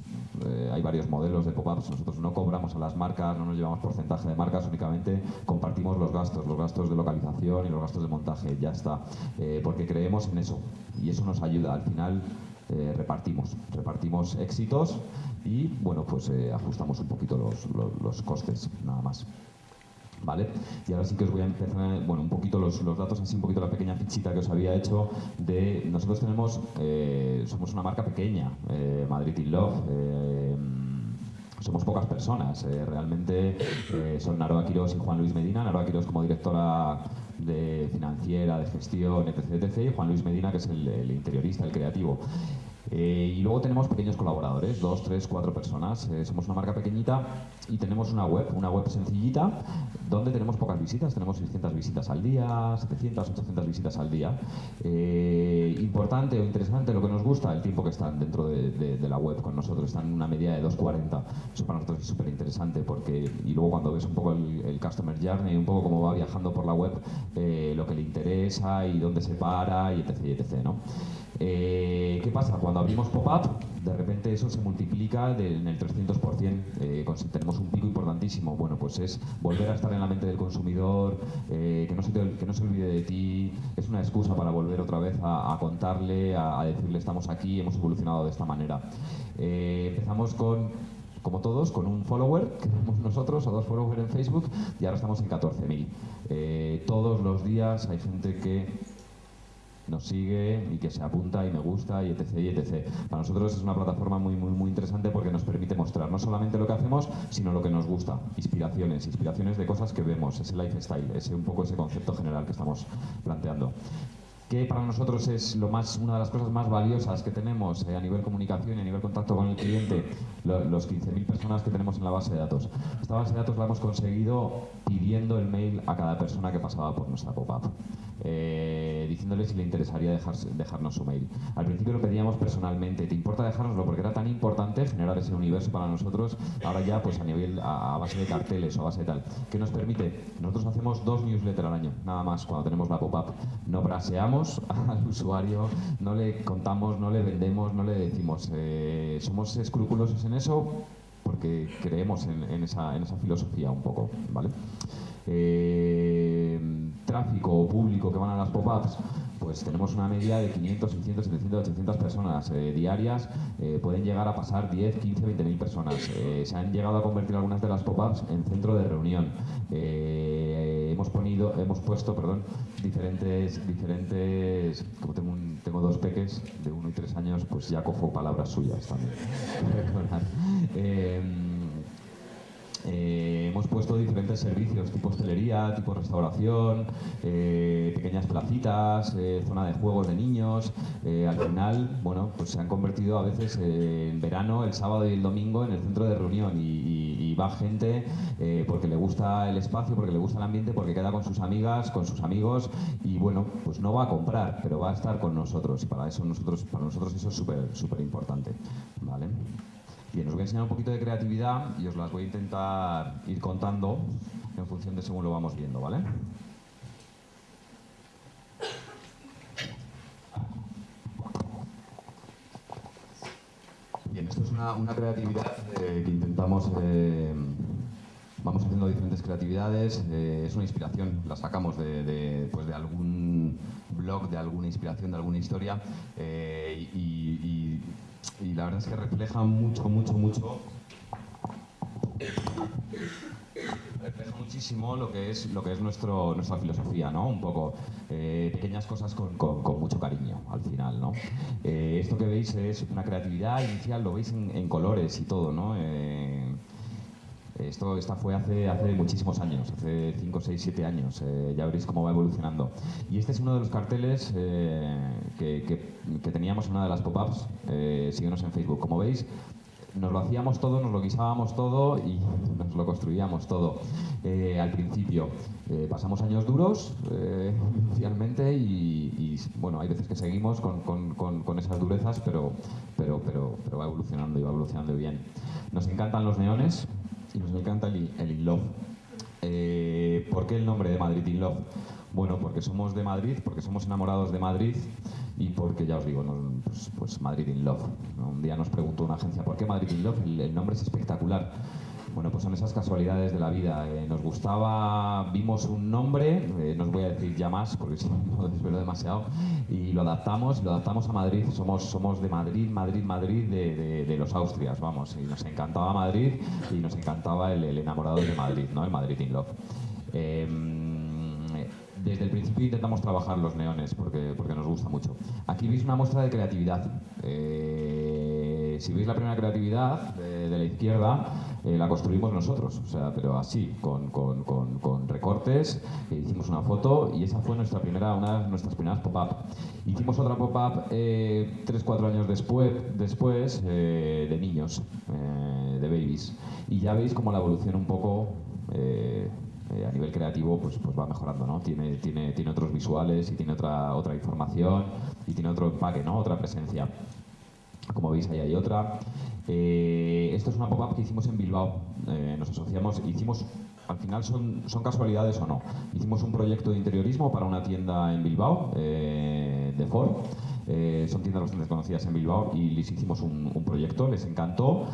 eh, hay varios modelos de pop-ups, nosotros no cobramos a las marcas, no nos llevamos porcentaje de marcas, únicamente compartimos los gastos, los gastos de localización y los gastos de montaje, ya está, eh, porque creemos en eso y eso nos ayuda, al final eh, repartimos, repartimos éxitos y bueno, pues ajustamos un poquito los, los, costes, nada más. Y ahora sí que os voy a empezar, bueno, un poquito los, los, datos, así un poquito la pequeña fichita que os había hecho de, nosotros tenemos, eh, somos una marca pequeña, eh, Madrid in Love, eh, somos pocas personas, realmente son Naroa Quirós y Juan Luis Medina, Naroa Quirós como directora de financiera, de gestión, etc, etc, y Juan Luis Medina que es el interiorista, el creativo. Eh, y luego tenemos pequeños colaboradores, dos, tres, cuatro personas. Eh, somos una marca pequeñita y tenemos una web, una web sencillita, donde tenemos pocas visitas. Tenemos 600 visitas al día, 700, 800 visitas al día. Eh, importante o interesante, lo que nos gusta, el tiempo que están dentro de, la web con nosotros. Están en una media de 2.40. Eso para nosotros es súper interesante porque, y luego cuando ves un poco el, Customer Journey, un poco cómo va viajando por la web, lo que le interesa y dónde se para y etc. Y etc ¿no? Eh, ¿Qué pasa? Cuando abrimos pop-up, de repente eso se multiplica de, en el 300%, eh, tenemos un pico importantísimo. Bueno, pues es volver a estar en la mente del consumidor, eh, que, no se que, no se olvide de ti, es una excusa para volver otra vez a, contarle, a, decirle estamos aquí, hemos evolucionado de esta manera. Empezamos con como todos, con un follower, que tenemos nosotros, o dos followers en Facebook, y ahora estamos en 14.000. Eh, todos los días hay gente que nos sigue y que se apunta y me gusta y etc, y etc. Para nosotros es una plataforma muy, muy, muy interesante porque nos permite mostrar no solamente lo que hacemos, sino lo que nos gusta. Inspiraciones, inspiraciones de cosas que vemos, ese lifestyle, ese un poco ese concepto general que estamos planteando que para nosotros es lo más, una de las cosas más valiosas que tenemos eh, a nivel comunicación y a nivel contacto con el cliente, lo, los 15.000 personas que tenemos en la base de datos. Esta base de datos la hemos conseguido pidiendo el mail a cada persona que pasaba por nuestra pop-up, eh, diciéndole si le interesaría dejar, dejarnos su mail. Al principio lo pedíamos personalmente, ¿te importa dejárnoslo? Porque era tan importante generar ese universo para nosotros, ahora ya pues a nivel, a, a base de carteles o a base de tal, que nos permite, nosotros hacemos dos newsletters al año, nada más, cuando tenemos la pop-up. No braseamos al usuario, no le contamos, no le vendemos, no le decimos. Eh, somos escrupulosos en eso porque creemos en, en, esa, en esa, filosofía un poco, ¿vale? Eh, tráfico público que van a las pop-ups, pues tenemos una media de 500, 600, 700, 800 personas eh, diarias, eh, pueden llegar a pasar 10, 15, 20 mil personas. Eh, se han llegado a convertir algunas de las pop-ups en centro de reunión. hemos, ponido, hemos puesto perdón, diferentes, diferentes como tengo, un, tengo dos peques de 1 y 3 años, pues ya cojo palabras suyas también. Eh, hemos puesto diferentes servicios, tipo hostelería, tipo restauración, eh, pequeñas placitas, eh, zona de juegos de niños. Eh, al final, bueno, pues se han convertido a veces en verano, el sábado y el domingo en el centro de reunión y, y, va gente porque le gusta el espacio, porque le gusta el ambiente, porque queda con sus amigas, con sus amigos y bueno, pues no va a comprar, pero va a estar con nosotros y para eso nosotros, para nosotros eso es súper, súper importante, ¿vale? Bien, os voy a enseñar un poquito de creatividad y os las voy a intentar ir contando en función de según lo vamos viendo, ¿vale? Bien, esto es una, una creatividad eh, que intentamos... Eh, vamos haciendo diferentes creatividades, eh, es una inspiración, la sacamos de, pues de, algún blog, de alguna inspiración, de alguna historia y, la verdad es que refleja mucho, mucho, mucho refleja muchísimo lo que es, lo que es nuestro, nuestra filosofía, ¿no? Un poco eh, pequeñas cosas con, con, mucho cariño al final, ¿no? esto que veis es una creatividad inicial, lo veis en, colores y todo, ¿no? Esto esta fue hace, hace muchísimos años, hace 5, 6, 7 años. Eh, ya veréis cómo va evolucionando. Y este es uno de los carteles eh, que, que, teníamos en una de las pop-ups. Eh, síguenos en Facebook. Como veis, nos lo hacíamos todo, nos lo guisábamos todo y nos lo construíamos todo eh, al principio. pasamos años duros inicialmente y, bueno, hay veces que seguimos con, con, con, esas durezas, pero, pero, pero, pero va evolucionando y va evolucionando bien. Nos encantan los neones, nos encanta el, el In Love. Eh, ¿Por qué el nombre de Madrid In Love? Bueno, porque somos de Madrid, porque somos enamorados de Madrid y porque, ya os digo, pues, pues, Madrid in Love. Un día nos preguntó una agencia, ¿por qué Madrid in Love? el nombre es espectacular. Bueno, pues son esas casualidades de la vida. Eh, nos gustaba, vimos un nombre, eh, no os voy a decir ya más porque si no desvelo demasiado, y lo adaptamos, lo adaptamos a Madrid. Somos, somos de Madrid, Madrid, Madrid, de, los Austrias, vamos. Y nos encantaba Madrid y nos encantaba el, enamorado de Madrid, ¿no? El Madrid in Love. Em, desde el principio intentamos trabajar los neones porque, porque nos gusta mucho. Aquí veis una muestra de creatividad. Eh, si veis la primera creatividad de la izquierda, eh, la construimos nosotros, o sea, pero así, con, con, con, recortes, hicimos una foto y esa fue nuestra primera, una de nuestras primeras pop-up. Hicimos otra pop-up eh, 3-4 años después, después eh, de niños, eh, de babies, y ya veis cómo la evolución un poco a nivel creativo pues, pues va mejorando, ¿no? Tiene, tiene, tiene otros visuales y tiene otra, otra información y tiene otro empaque, ¿no? Otra presencia. Como veis, ahí hay otra. Eh, esto es una pop-up que hicimos en Bilbao. Eh, nos asociamos, hicimos, al final son, son casualidades o no. Hicimos un proyecto de interiorismo para una tienda en Bilbao, eh, de Ford. son tiendas bastante conocidas en Bilbao y les hicimos un, un proyecto, les encantó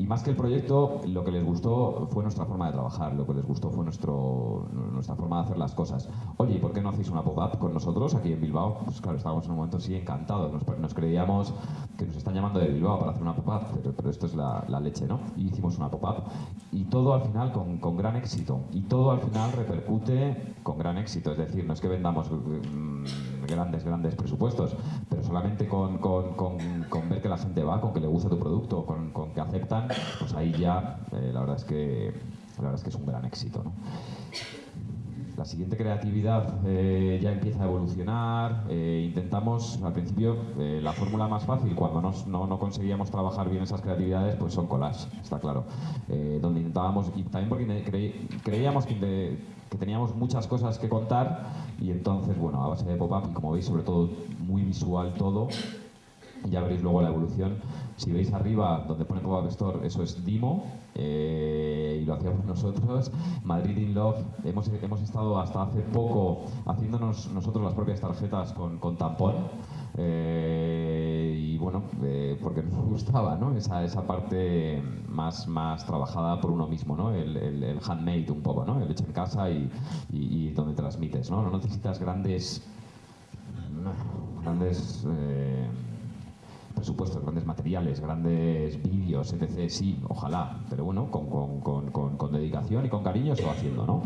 y más que el proyecto, lo que les gustó fue nuestra forma de trabajar, lo que les gustó fue nuestro, nuestra forma de hacer las cosas. Oye, ¿y por qué no hacéis una pop-up con nosotros aquí en Bilbao? Pues claro, estábamos en un momento así encantados, nos, creíamos que nos están llamando de Bilbao para hacer una pop-up, pero, esto es la, leche, ¿no? Y hicimos una pop-up y todo al final con, con, gran éxito. Y todo al final repercute con gran éxito, es decir, no es que vendamos mm, grandes, grandes presupuestos, pero solamente con, con, con, ver que la gente va, con que le gusta tu producto, con, que aceptan pues ahí ya eh, la, verdad es que, la verdad es que es un gran éxito. ¿no? La siguiente creatividad eh, ya empieza a evolucionar. Eh, intentamos, al principio, la fórmula más fácil, cuando no, no, conseguíamos trabajar bien esas creatividades, pues son collages, está claro. donde intentábamos, y también porque creíamos que, que, teníamos muchas cosas que contar, y entonces, bueno, a base de pop-up, y como veis, sobre todo muy visual todo, ya veréis luego la evolución. Si veis arriba donde pone Pop-Up Store, eso es Dimo eh, y lo hacíamos nosotros. Madrid in Love, hemos, hemos estado hasta hace poco haciéndonos nosotros las propias tarjetas con, con tampón. Eh, y bueno, eh, porque nos gustaba ¿no? esa, esa parte más, más trabajada por uno mismo, ¿no? el, el, handmade un poco, ¿no? el hecho en casa y, y, y donde transmites. ¿no? no necesitas grandes, grandes presupuestos, grandes materiales, grandes vídeos, etc. Sí, ojalá, pero bueno, con, con, con, con dedicación y con cariño se va haciendo, ¿no?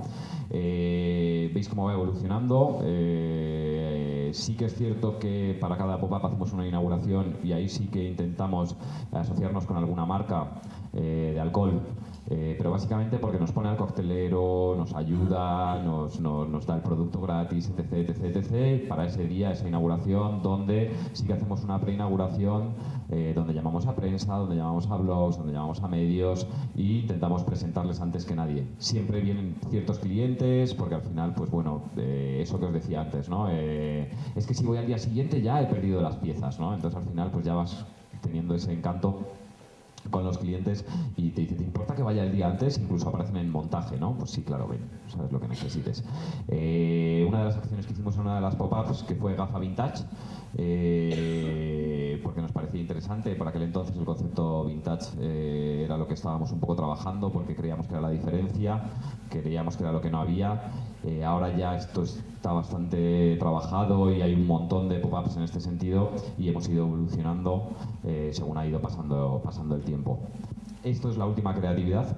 Eh, Veis cómo va evolucionando. Eh, sí que es cierto que para cada pop-up hacemos una inauguración y ahí sí que intentamos asociarnos con alguna marca eh, de alcohol eh, pero básicamente porque nos pone al coctelero, nos ayuda, nos, nos, da el producto gratis, etc, etc, etc, para ese día, esa inauguración, donde sí que hacemos una preinauguración, eh, donde llamamos a prensa, donde llamamos a blogs, donde llamamos a medios e intentamos presentarles antes que nadie. Siempre vienen ciertos clientes, porque al final, pues bueno, eh, eso que os decía antes, ¿no? es que si voy al día siguiente ya he perdido las piezas, ¿no? Entonces al final pues ya vas teniendo ese encanto con los clientes y te dice, ¿te importa que vaya el día antes? Incluso aparecen en montaje, ¿no? Pues sí, claro, ven, sabes lo que necesites. Eh, una de las acciones que hicimos en una de las pop-ups, que fue Gafa Vintage, eh, porque nos parecía interesante. Por aquel entonces el concepto vintage eh, era lo que estábamos un poco trabajando, porque creíamos que era la diferencia, creíamos que era lo que no había. Eh, ahora ya esto está bastante trabajado y hay un montón de pop-ups en este sentido y hemos ido evolucionando según ha ido pasando, pasando el tiempo. Esto es la última creatividad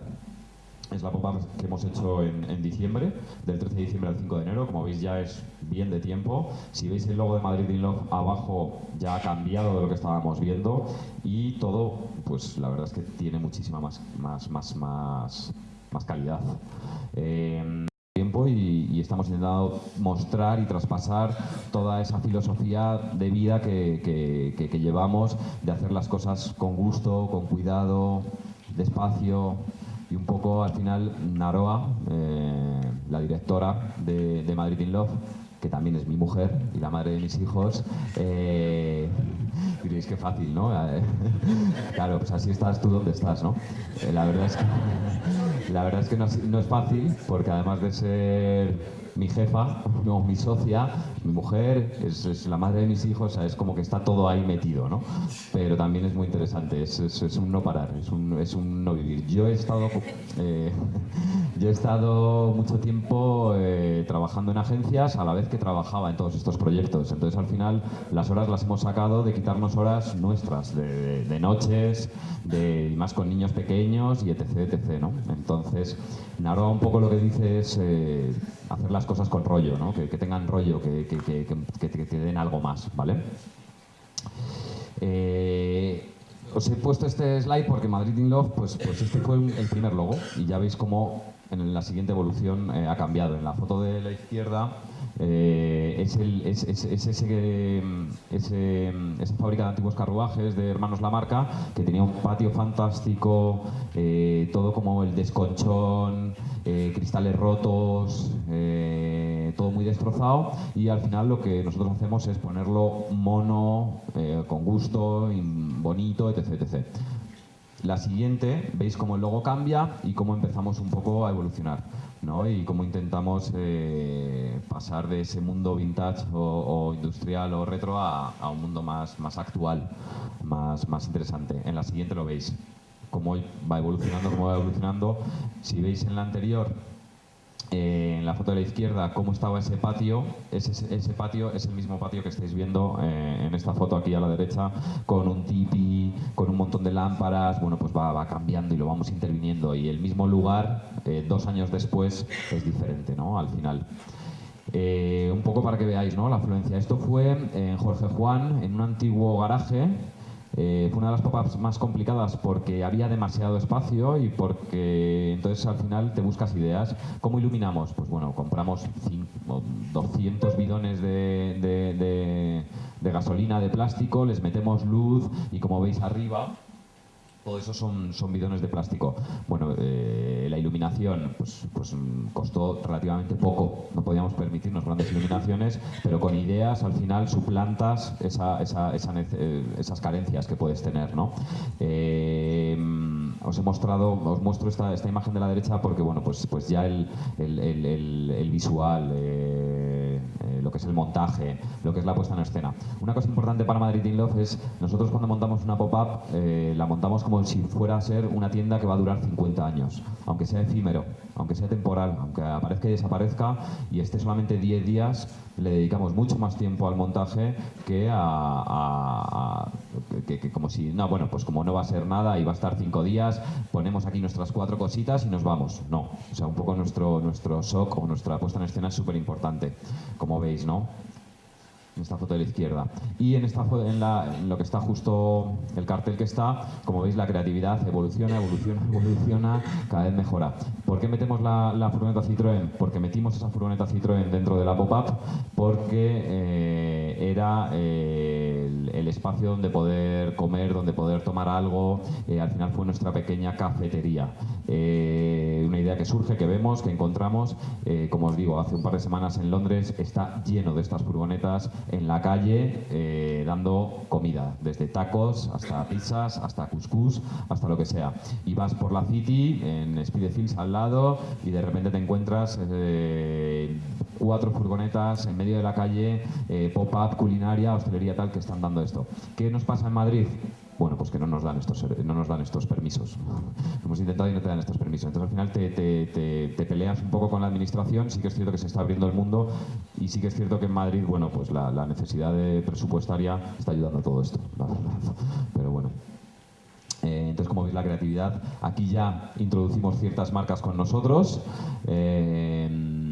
es la pop-up que hemos hecho en, diciembre, del 13 de diciembre al 5 de enero. Como veis ya es bien de tiempo. Si veis el logo de Madrid in abajo ya ha cambiado de lo que estábamos viendo y todo, pues la verdad es que tiene muchísima más, más, más, más, más calidad. Eh, tiempo y, estamos intentando mostrar y traspasar toda esa filosofía de vida que, que llevamos de hacer las cosas con gusto, con cuidado, despacio, y un poco al final Naroa, eh, la directora de, Madrid in Love, que también es mi mujer y la madre de mis hijos, eh, diréis que fácil, ¿no? claro, pues así estás tú donde estás, ¿no? Eh, la verdad es que, la verdad es que no es fácil porque además de ser mi jefa, no, mi socia, mi mujer, es, la madre de mis hijos, es como que está todo ahí metido, ¿no? Pero también es muy interesante, es, es un no parar, es un, es un, no vivir. Yo he estado, eh, yo he estado mucho tiempo eh, trabajando en agencias a la vez que trabajaba en todos estos proyectos, entonces al final las horas las hemos sacado de quitarnos horas nuestras, de, noches, de, más con niños pequeños y etc, etc, ¿no? Entonces, Naroa un poco lo que dice es eh, hacer las cosas con rollo, ¿no? que, tengan rollo, que, que, que, den algo más, ¿vale? Eh, os he puesto este slide porque Madrid in Love, pues, pues este fue el primer logo y ya veis cómo en la siguiente evolución eh, ha cambiado. En la foto de la izquierda eh, es, el, es, es, ese, ese, esa fábrica de antiguos carruajes de Hermanos La Marca que tenía un patio fantástico, todo como el desconchón, cristales rotos, todo muy destrozado y al final lo que nosotros hacemos es ponerlo mono, eh, con gusto, bonito, etc, etc. La siguiente, veis cómo el logo cambia y cómo empezamos un poco a evolucionar. ¿No? y cómo intentamos eh, pasar de ese mundo vintage o, industrial o retro a, a, un mundo más, más actual, más, más interesante. En la siguiente lo veis, cómo va evolucionando, cómo va evolucionando. Si veis en la anterior en la foto de la izquierda cómo estaba ese patio. Ese, ese patio es el mismo patio que estáis viendo eh, en esta foto aquí a la derecha, con un tipi, con un montón de lámparas. Bueno, pues va, va cambiando y lo vamos interviniendo. Y el mismo lugar, eh, dos años después, es diferente, ¿no? Al final. Eh, un poco para que veáis ¿no? la afluencia. Esto fue en Jorge Juan, en un antiguo garaje eh, fue una de las pop-ups más complicadas porque había demasiado espacio y porque entonces al final te buscas ideas. ¿Cómo iluminamos? Pues bueno, compramos 200 bidones de gasolina de plástico, les metemos luz y como veis arriba todo eso son, son bidones de plástico. Bueno, eh, la iluminación pues, pues, costó relativamente poco. No podíamos permitirnos grandes iluminaciones, pero con ideas al final suplantas esa, esa, eh, esas carencias que puedes tener. ¿no? Eh, os he mostrado, os muestro esta, esta, imagen de la derecha porque bueno, pues, pues ya el, el, el, visual lo que es el montaje, lo que es la puesta en escena. Una cosa importante para Madrid in Love es, nosotros cuando montamos una pop-up, eh, la montamos como si fuera a ser una tienda que va a durar 50 años, aunque sea efímero, aunque sea temporal, aunque aparezca y desaparezca y esté solamente 10 días, le dedicamos mucho más tiempo al montaje que a, que, como si, no, bueno, pues como no va a ser nada y va a estar 5 días, ponemos aquí nuestras cuatro cositas y nos vamos. No, o sea, un poco nuestro, nuestro shock o nuestra puesta en escena es súper importante como veis, ¿no? En esta foto de la izquierda. Y en, esta, en, lo que está justo el cartel que está, como veis, la creatividad evoluciona, evoluciona, evoluciona, cada vez mejora. ¿Por qué metemos la, la furgoneta Citroën? Porque metimos esa furgoneta Citroën dentro de la pop-up, porque eh, era eh, el, espacio donde poder comer, donde poder tomar algo. Eh, al final fue nuestra pequeña cafetería. una idea que surge, que vemos, que encontramos. como os digo, hace un par de semanas en Londres está lleno de estas furgonetas en la calle eh, dando comida, desde tacos hasta pizzas, hasta couscous, hasta lo que sea. Y vas por la City, en Spidefields al lado, y de repente te encuentras eh, cuatro furgonetas en medio de la calle, eh, pop-up, culinaria, hostelería tal, que están dando esto. ¿Qué nos pasa en Madrid? Bueno, pues que no nos dan estos, no nos dan estos permisos. Hemos intentado y no te dan estos permisos. Entonces al final te, te, te, peleas un poco con la administración, sí que es cierto que se está abriendo el mundo y sí que es cierto que en Madrid, bueno, pues la, la necesidad de presupuestaria está ayudando a todo esto. Pero bueno. Eh, entonces, como veis, la creatividad, aquí ya introducimos ciertas marcas con nosotros. Eh,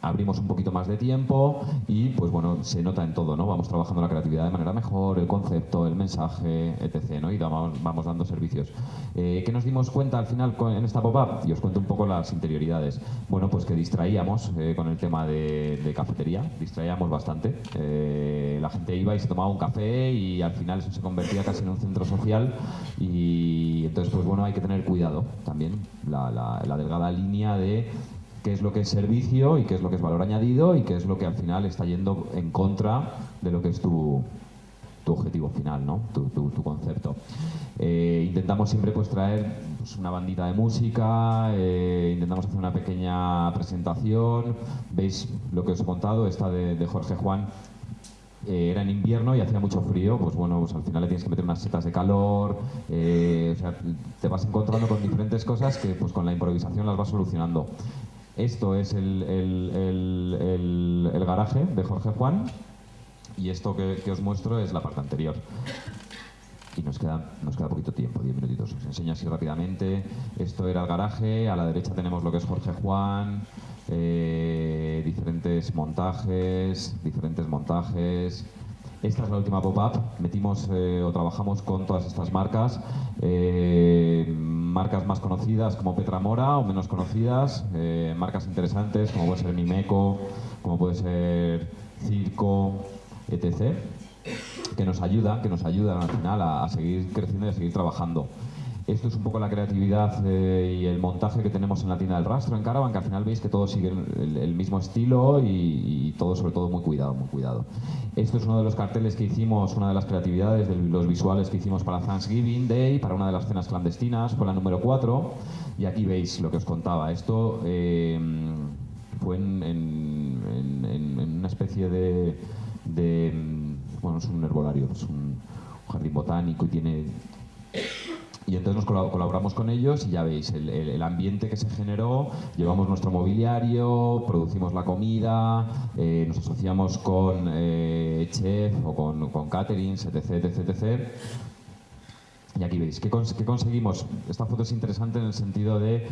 abrimos un poquito más de tiempo y pues bueno, se nota en todo, ¿no? Vamos trabajando la creatividad de manera mejor, el concepto, el mensaje, etc. ¿no? Y vamos, vamos dando servicios. Eh, ¿Qué nos dimos cuenta al final en esta pop-up? Y os cuento un poco las interioridades. Bueno, pues que distraíamos eh, con el tema de, cafetería, distraíamos bastante. Eh, la gente iba y se tomaba un café y al final eso se convertía casi en un centro social y entonces pues bueno, hay que tener cuidado también, la, la delgada línea de qué es lo que es servicio y qué es lo que es valor añadido y qué es lo que al final está yendo en contra de lo que es tu, objetivo final, ¿no? tu, concepto. Eh, intentamos siempre pues, traer pues, una bandita de música, eh, intentamos hacer una pequeña presentación. Veis lo que os he contado, esta de, Jorge Juan, eh, era en invierno y hacía mucho frío, pues bueno, pues al final le tienes que meter unas setas de calor, te vas encontrando con diferentes cosas que pues con la improvisación las vas solucionando. Esto es el, garaje de Jorge Juan y esto que, os muestro es la parte anterior. Y nos queda, nos queda poquito tiempo, 10 minutitos. Os enseño así rápidamente. Esto era el garaje, a la derecha tenemos lo que es Jorge Juan, eh, diferentes montajes, diferentes montajes. Esta es la última pop-up. Metimos eh, o trabajamos con todas estas marcas. Eh, marcas más conocidas como Petra Mora o menos conocidas, eh, marcas interesantes como puede ser Mimeco, como puede ser Circo, etc., que nos ayudan, que nos ayudan al final a seguir creciendo y a seguir trabajando. Esto es un poco la creatividad eh, y el montaje que tenemos en la tienda del rastro en Caravan, que al final veis que todos siguen el, mismo estilo y, todo sobre todo muy cuidado, muy cuidado. Esto es uno de los carteles que hicimos, una de las creatividades de los visuales que hicimos para Thanksgiving Day, para una de las cenas clandestinas, fue la número 4, y aquí veis lo que os contaba. Esto eh, fue en, una especie de, bueno, es un herbolario, es un jardín botánico y tiene y entonces nos colaboramos con ellos y ya veis el, ambiente que se generó, llevamos nuestro mobiliario, producimos la comida, eh, nos asociamos con eh, chef o con, con etc, etc, etc. Y aquí veis, ¿qué, ¿qué, conseguimos? Esta foto es interesante en el sentido de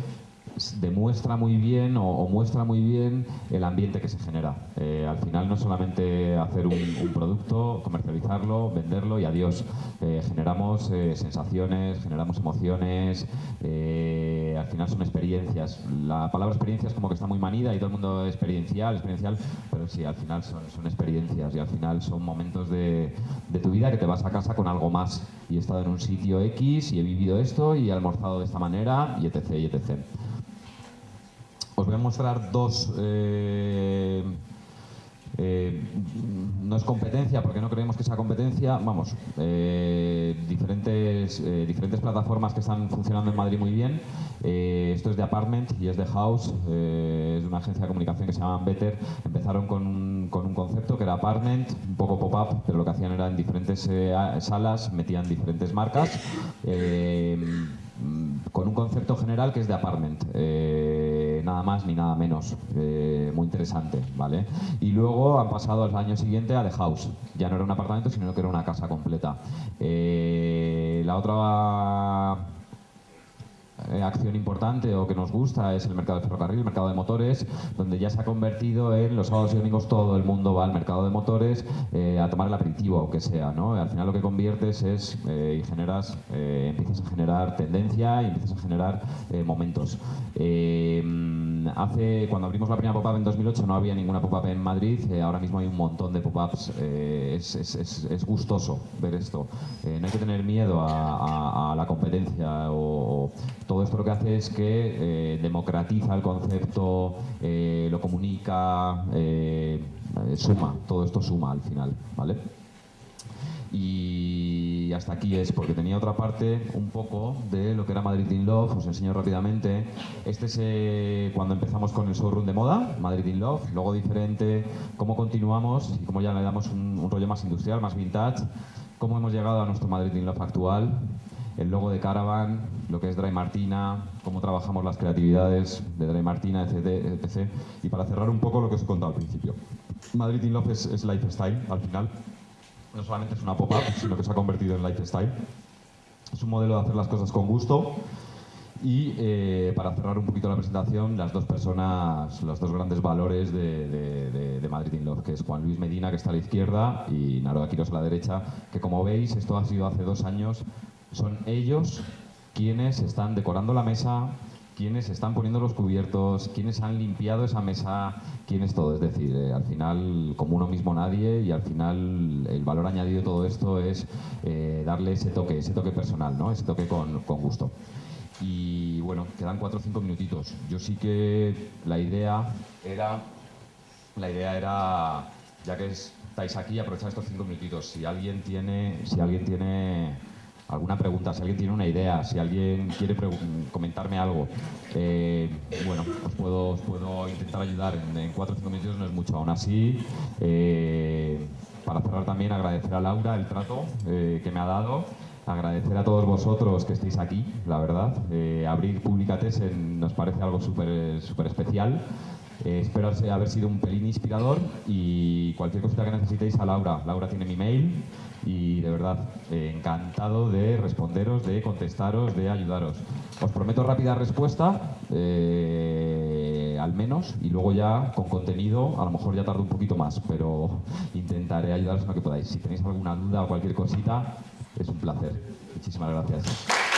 demuestra muy bien o, muestra muy bien el ambiente que se genera. Eh, al final no es solamente hacer un, producto, comercializarlo, venderlo y adiós. Eh, generamos eh, sensaciones, generamos emociones, al final son experiencias. La palabra experiencia es como que está muy manida y todo el mundo experiencial, experiencial, pero sí, al final son, experiencias y al final son momentos de, de tu vida que te vas a casa con algo más. Y he estado en un sitio X y he vivido esto y he almorzado de esta manera y etc. Y etc. Os voy a mostrar dos... Eh, eh, no es competencia, porque no creemos que sea competencia, vamos, eh, diferentes, plataformas que están funcionando en Madrid muy bien. esto es de Apartment y es de House, es de una agencia de comunicación que se llama Better. Empezaron con un, con un concepto que era Apartment, un poco pop-up, pero lo que hacían era en diferentes salas, metían diferentes marcas con un concepto general que es de apartment, nada más ni nada menos, eh, muy interesante, ¿vale? Y luego han pasado al año siguiente a The House, ya no era un apartamento, sino que era una casa completa. Eh, la otra eh, acción importante o que nos gusta es el mercado de ferrocarril, el mercado de motores, donde ya se ha convertido en los sábados y domingos todo el mundo va al mercado de motores eh, a tomar el aperitivo, aunque sea. ¿no? Al final lo que conviertes es eh, y generas, empiezas a generar tendencia y empiezas a generar momentos. hace, cuando abrimos la primera pop-up en 2008 no había ninguna pop-up en Madrid, ahora mismo hay un montón de pop-ups, es, es, es, gustoso ver esto. no hay que tener miedo a, la competencia o todo esto lo que hace es que eh, democratiza el concepto, eh, lo comunica, eh, suma, todo esto suma al final, ¿vale? Y hasta aquí es, porque tenía otra parte un poco de lo que era Madrid in Love, os enseño rápidamente. Este es cuando empezamos con el showroom de moda, Madrid in Love, luego diferente, cómo continuamos y cómo ya le damos un, un rollo más industrial, más vintage, cómo hemos llegado a nuestro Madrid in Love actual, el logo de Caravan, lo que es Dry Martina, cómo trabajamos las creatividades de Dry Martina, etc, etc. Y para cerrar un poco lo que os he contado al principio. Madrid in Love es, es lifestyle, al final. No solamente es una pop-up, sino que se ha convertido en lifestyle. Es un modelo de hacer las cosas con gusto. Y eh, para cerrar un poquito la presentación, las dos personas, los dos grandes valores de, de- de- Madrid in Love, que es Juan Luis Medina, que está a la izquierda, y Naroa Quiros a la derecha, que como veis, esto ha sido hace dos años, son ellos quienes están decorando la mesa, quienes están poniendo los cubiertos, quienes han limpiado esa mesa, quienes todo. Es decir, eh, al final, como uno mismo nadie, y al final el valor añadido de todo esto es eh, darle ese toque, ese toque personal, ¿no? ese toque con, con gusto. Y bueno, quedan cuatro o cinco minutitos. Yo sí que la idea era, la idea era, ya que estáis aquí, aprovechar estos cinco minutitos. Si alguien tiene, si alguien tiene alguna pregunta, si alguien tiene una idea, si alguien quiere comentarme algo, eh, bueno, os puedo, intentar ayudar. En, en cuatro o cinco minutos no es mucho. Aún así, eh, para cerrar también agradecer a Laura el trato eh, que me ha dado. Agradecer a todos vosotros que estéis aquí, la verdad. Abrir Publicates nos parece algo súper especial. Eh, espero haber sido un pelín inspirador y cualquier cosita que necesitéis a Laura. Laura tiene mi mail y de verdad eh, encantado de responderos, de contestaros, de ayudaros. Os prometo rápida respuesta, eh, al menos, y luego ya con contenido, a lo mejor ya tardo un poquito más, pero intentaré ayudaros en lo que podáis. Si tenéis alguna duda o cualquier cosita, es un placer. Muchísimas gracias.